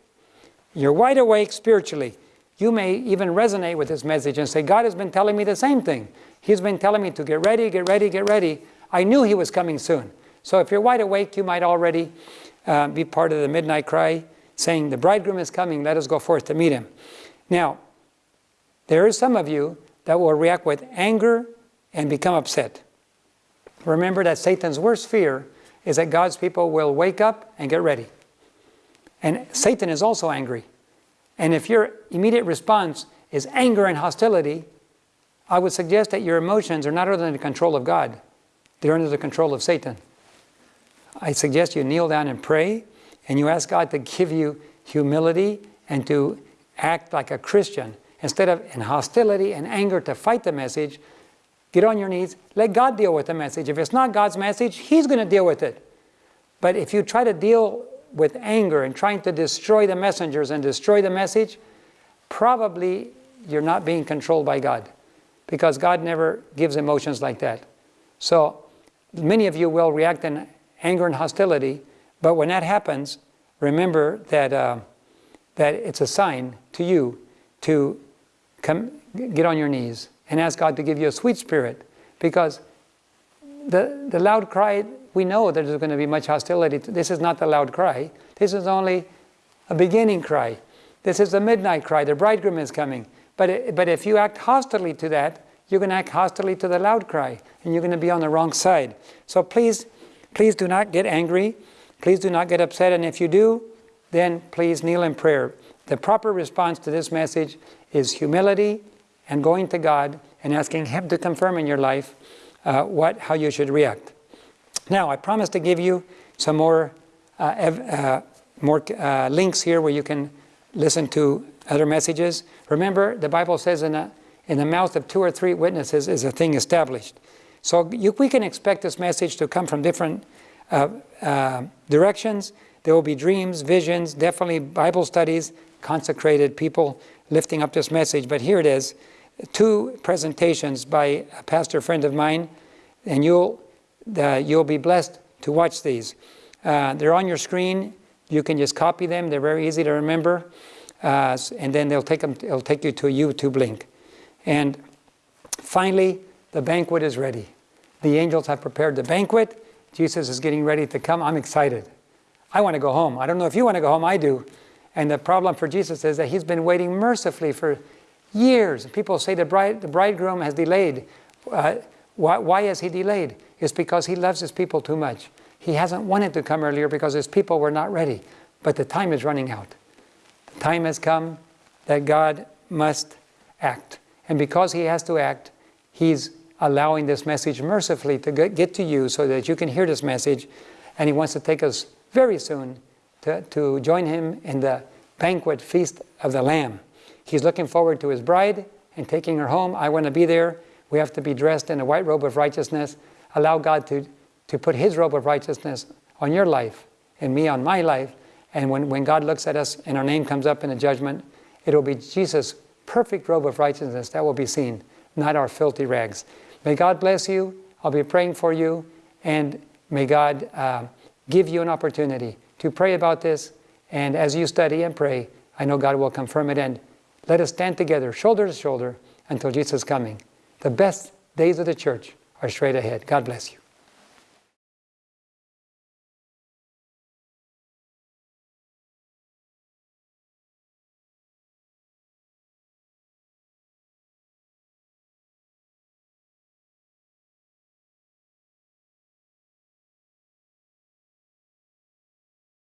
you're wide awake spiritually, you may even resonate with this message and say, God has been telling me the same thing. He's been telling me to get ready, get ready, get ready. I knew He was coming soon. So if you're wide awake, you might already uh, be part of the midnight cry saying, The bridegroom is coming, let us go forth to meet him. Now, there is some of you that will react with anger and become upset. Remember that Satan's worst fear is that God's people will wake up and get ready. And Satan is also angry. And if your immediate response is anger and hostility, I would suggest that your emotions are not under the control of God. They're under the control of Satan. I suggest you kneel down and pray, and you ask God to give you humility and to act like a Christian. Instead of in hostility and anger to fight the message, get on your knees, let God deal with the message. If it's not God's message, He's going to deal with it. But if you try to deal with anger and trying to destroy the messengers and destroy the message, probably you're not being controlled by God because God never gives emotions like that. So many of you will react in anger and hostility, but when that happens, remember that, uh, that it's a sign to you to come, get on your knees and ask God to give you a sweet spirit because the, the loud cry we know that there's going to be much hostility. This is not the loud cry. This is only a beginning cry. This is the midnight cry. The bridegroom is coming. But, but if you act hostilely to that, you're going to act hostilely to the loud cry, and you're going to be on the wrong side. So please, please do not get angry. Please do not get upset, and if you do, then please kneel in prayer. The proper response to this message is humility and going to God and asking Him to confirm in your life uh, what, how you should react. Now, I promise to give you some more, uh, uh, more uh, links here where you can listen to other messages. Remember, the Bible says in, a, in the mouth of two or three witnesses is a thing established. So you, we can expect this message to come from different uh, uh, directions. There will be dreams, visions, definitely Bible studies, consecrated people lifting up this message. But here it is, two presentations by a pastor friend of mine, and you'll, uh, you'll be blessed to watch these. Uh, they're on your screen. You can just copy them. They're very easy to remember. Uh, and then they'll take, them, it'll take you to a YouTube link. And finally, the banquet is ready. The angels have prepared the banquet. Jesus is getting ready to come. I'm excited. I want to go home. I don't know if you want to go home. I do. And the problem for Jesus is that he's been waiting mercifully for years. People say the, bride, the bridegroom has delayed. Uh, why, why has he delayed? It's because he loves his people too much. He hasn't wanted to come earlier because his people were not ready. But the time is running out. The time has come that God must act. And because he has to act, he's allowing this message mercifully to get to you so that you can hear this message. And he wants to take us very soon to, to join him in the banquet feast of the Lamb. He's looking forward to his bride and taking her home. I want to be there. We have to be dressed in a white robe of righteousness. Allow God to, to put his robe of righteousness on your life and me on my life. And when, when God looks at us and our name comes up in the judgment, it will be Jesus' perfect robe of righteousness that will be seen, not our filthy rags. May God bless you. I'll be praying for you. And may God uh, give you an opportunity to pray about this. And as you study and pray, I know God will confirm it. And let us stand together, shoulder to shoulder, until Jesus is coming. The best days of the church are straight ahead. God bless you.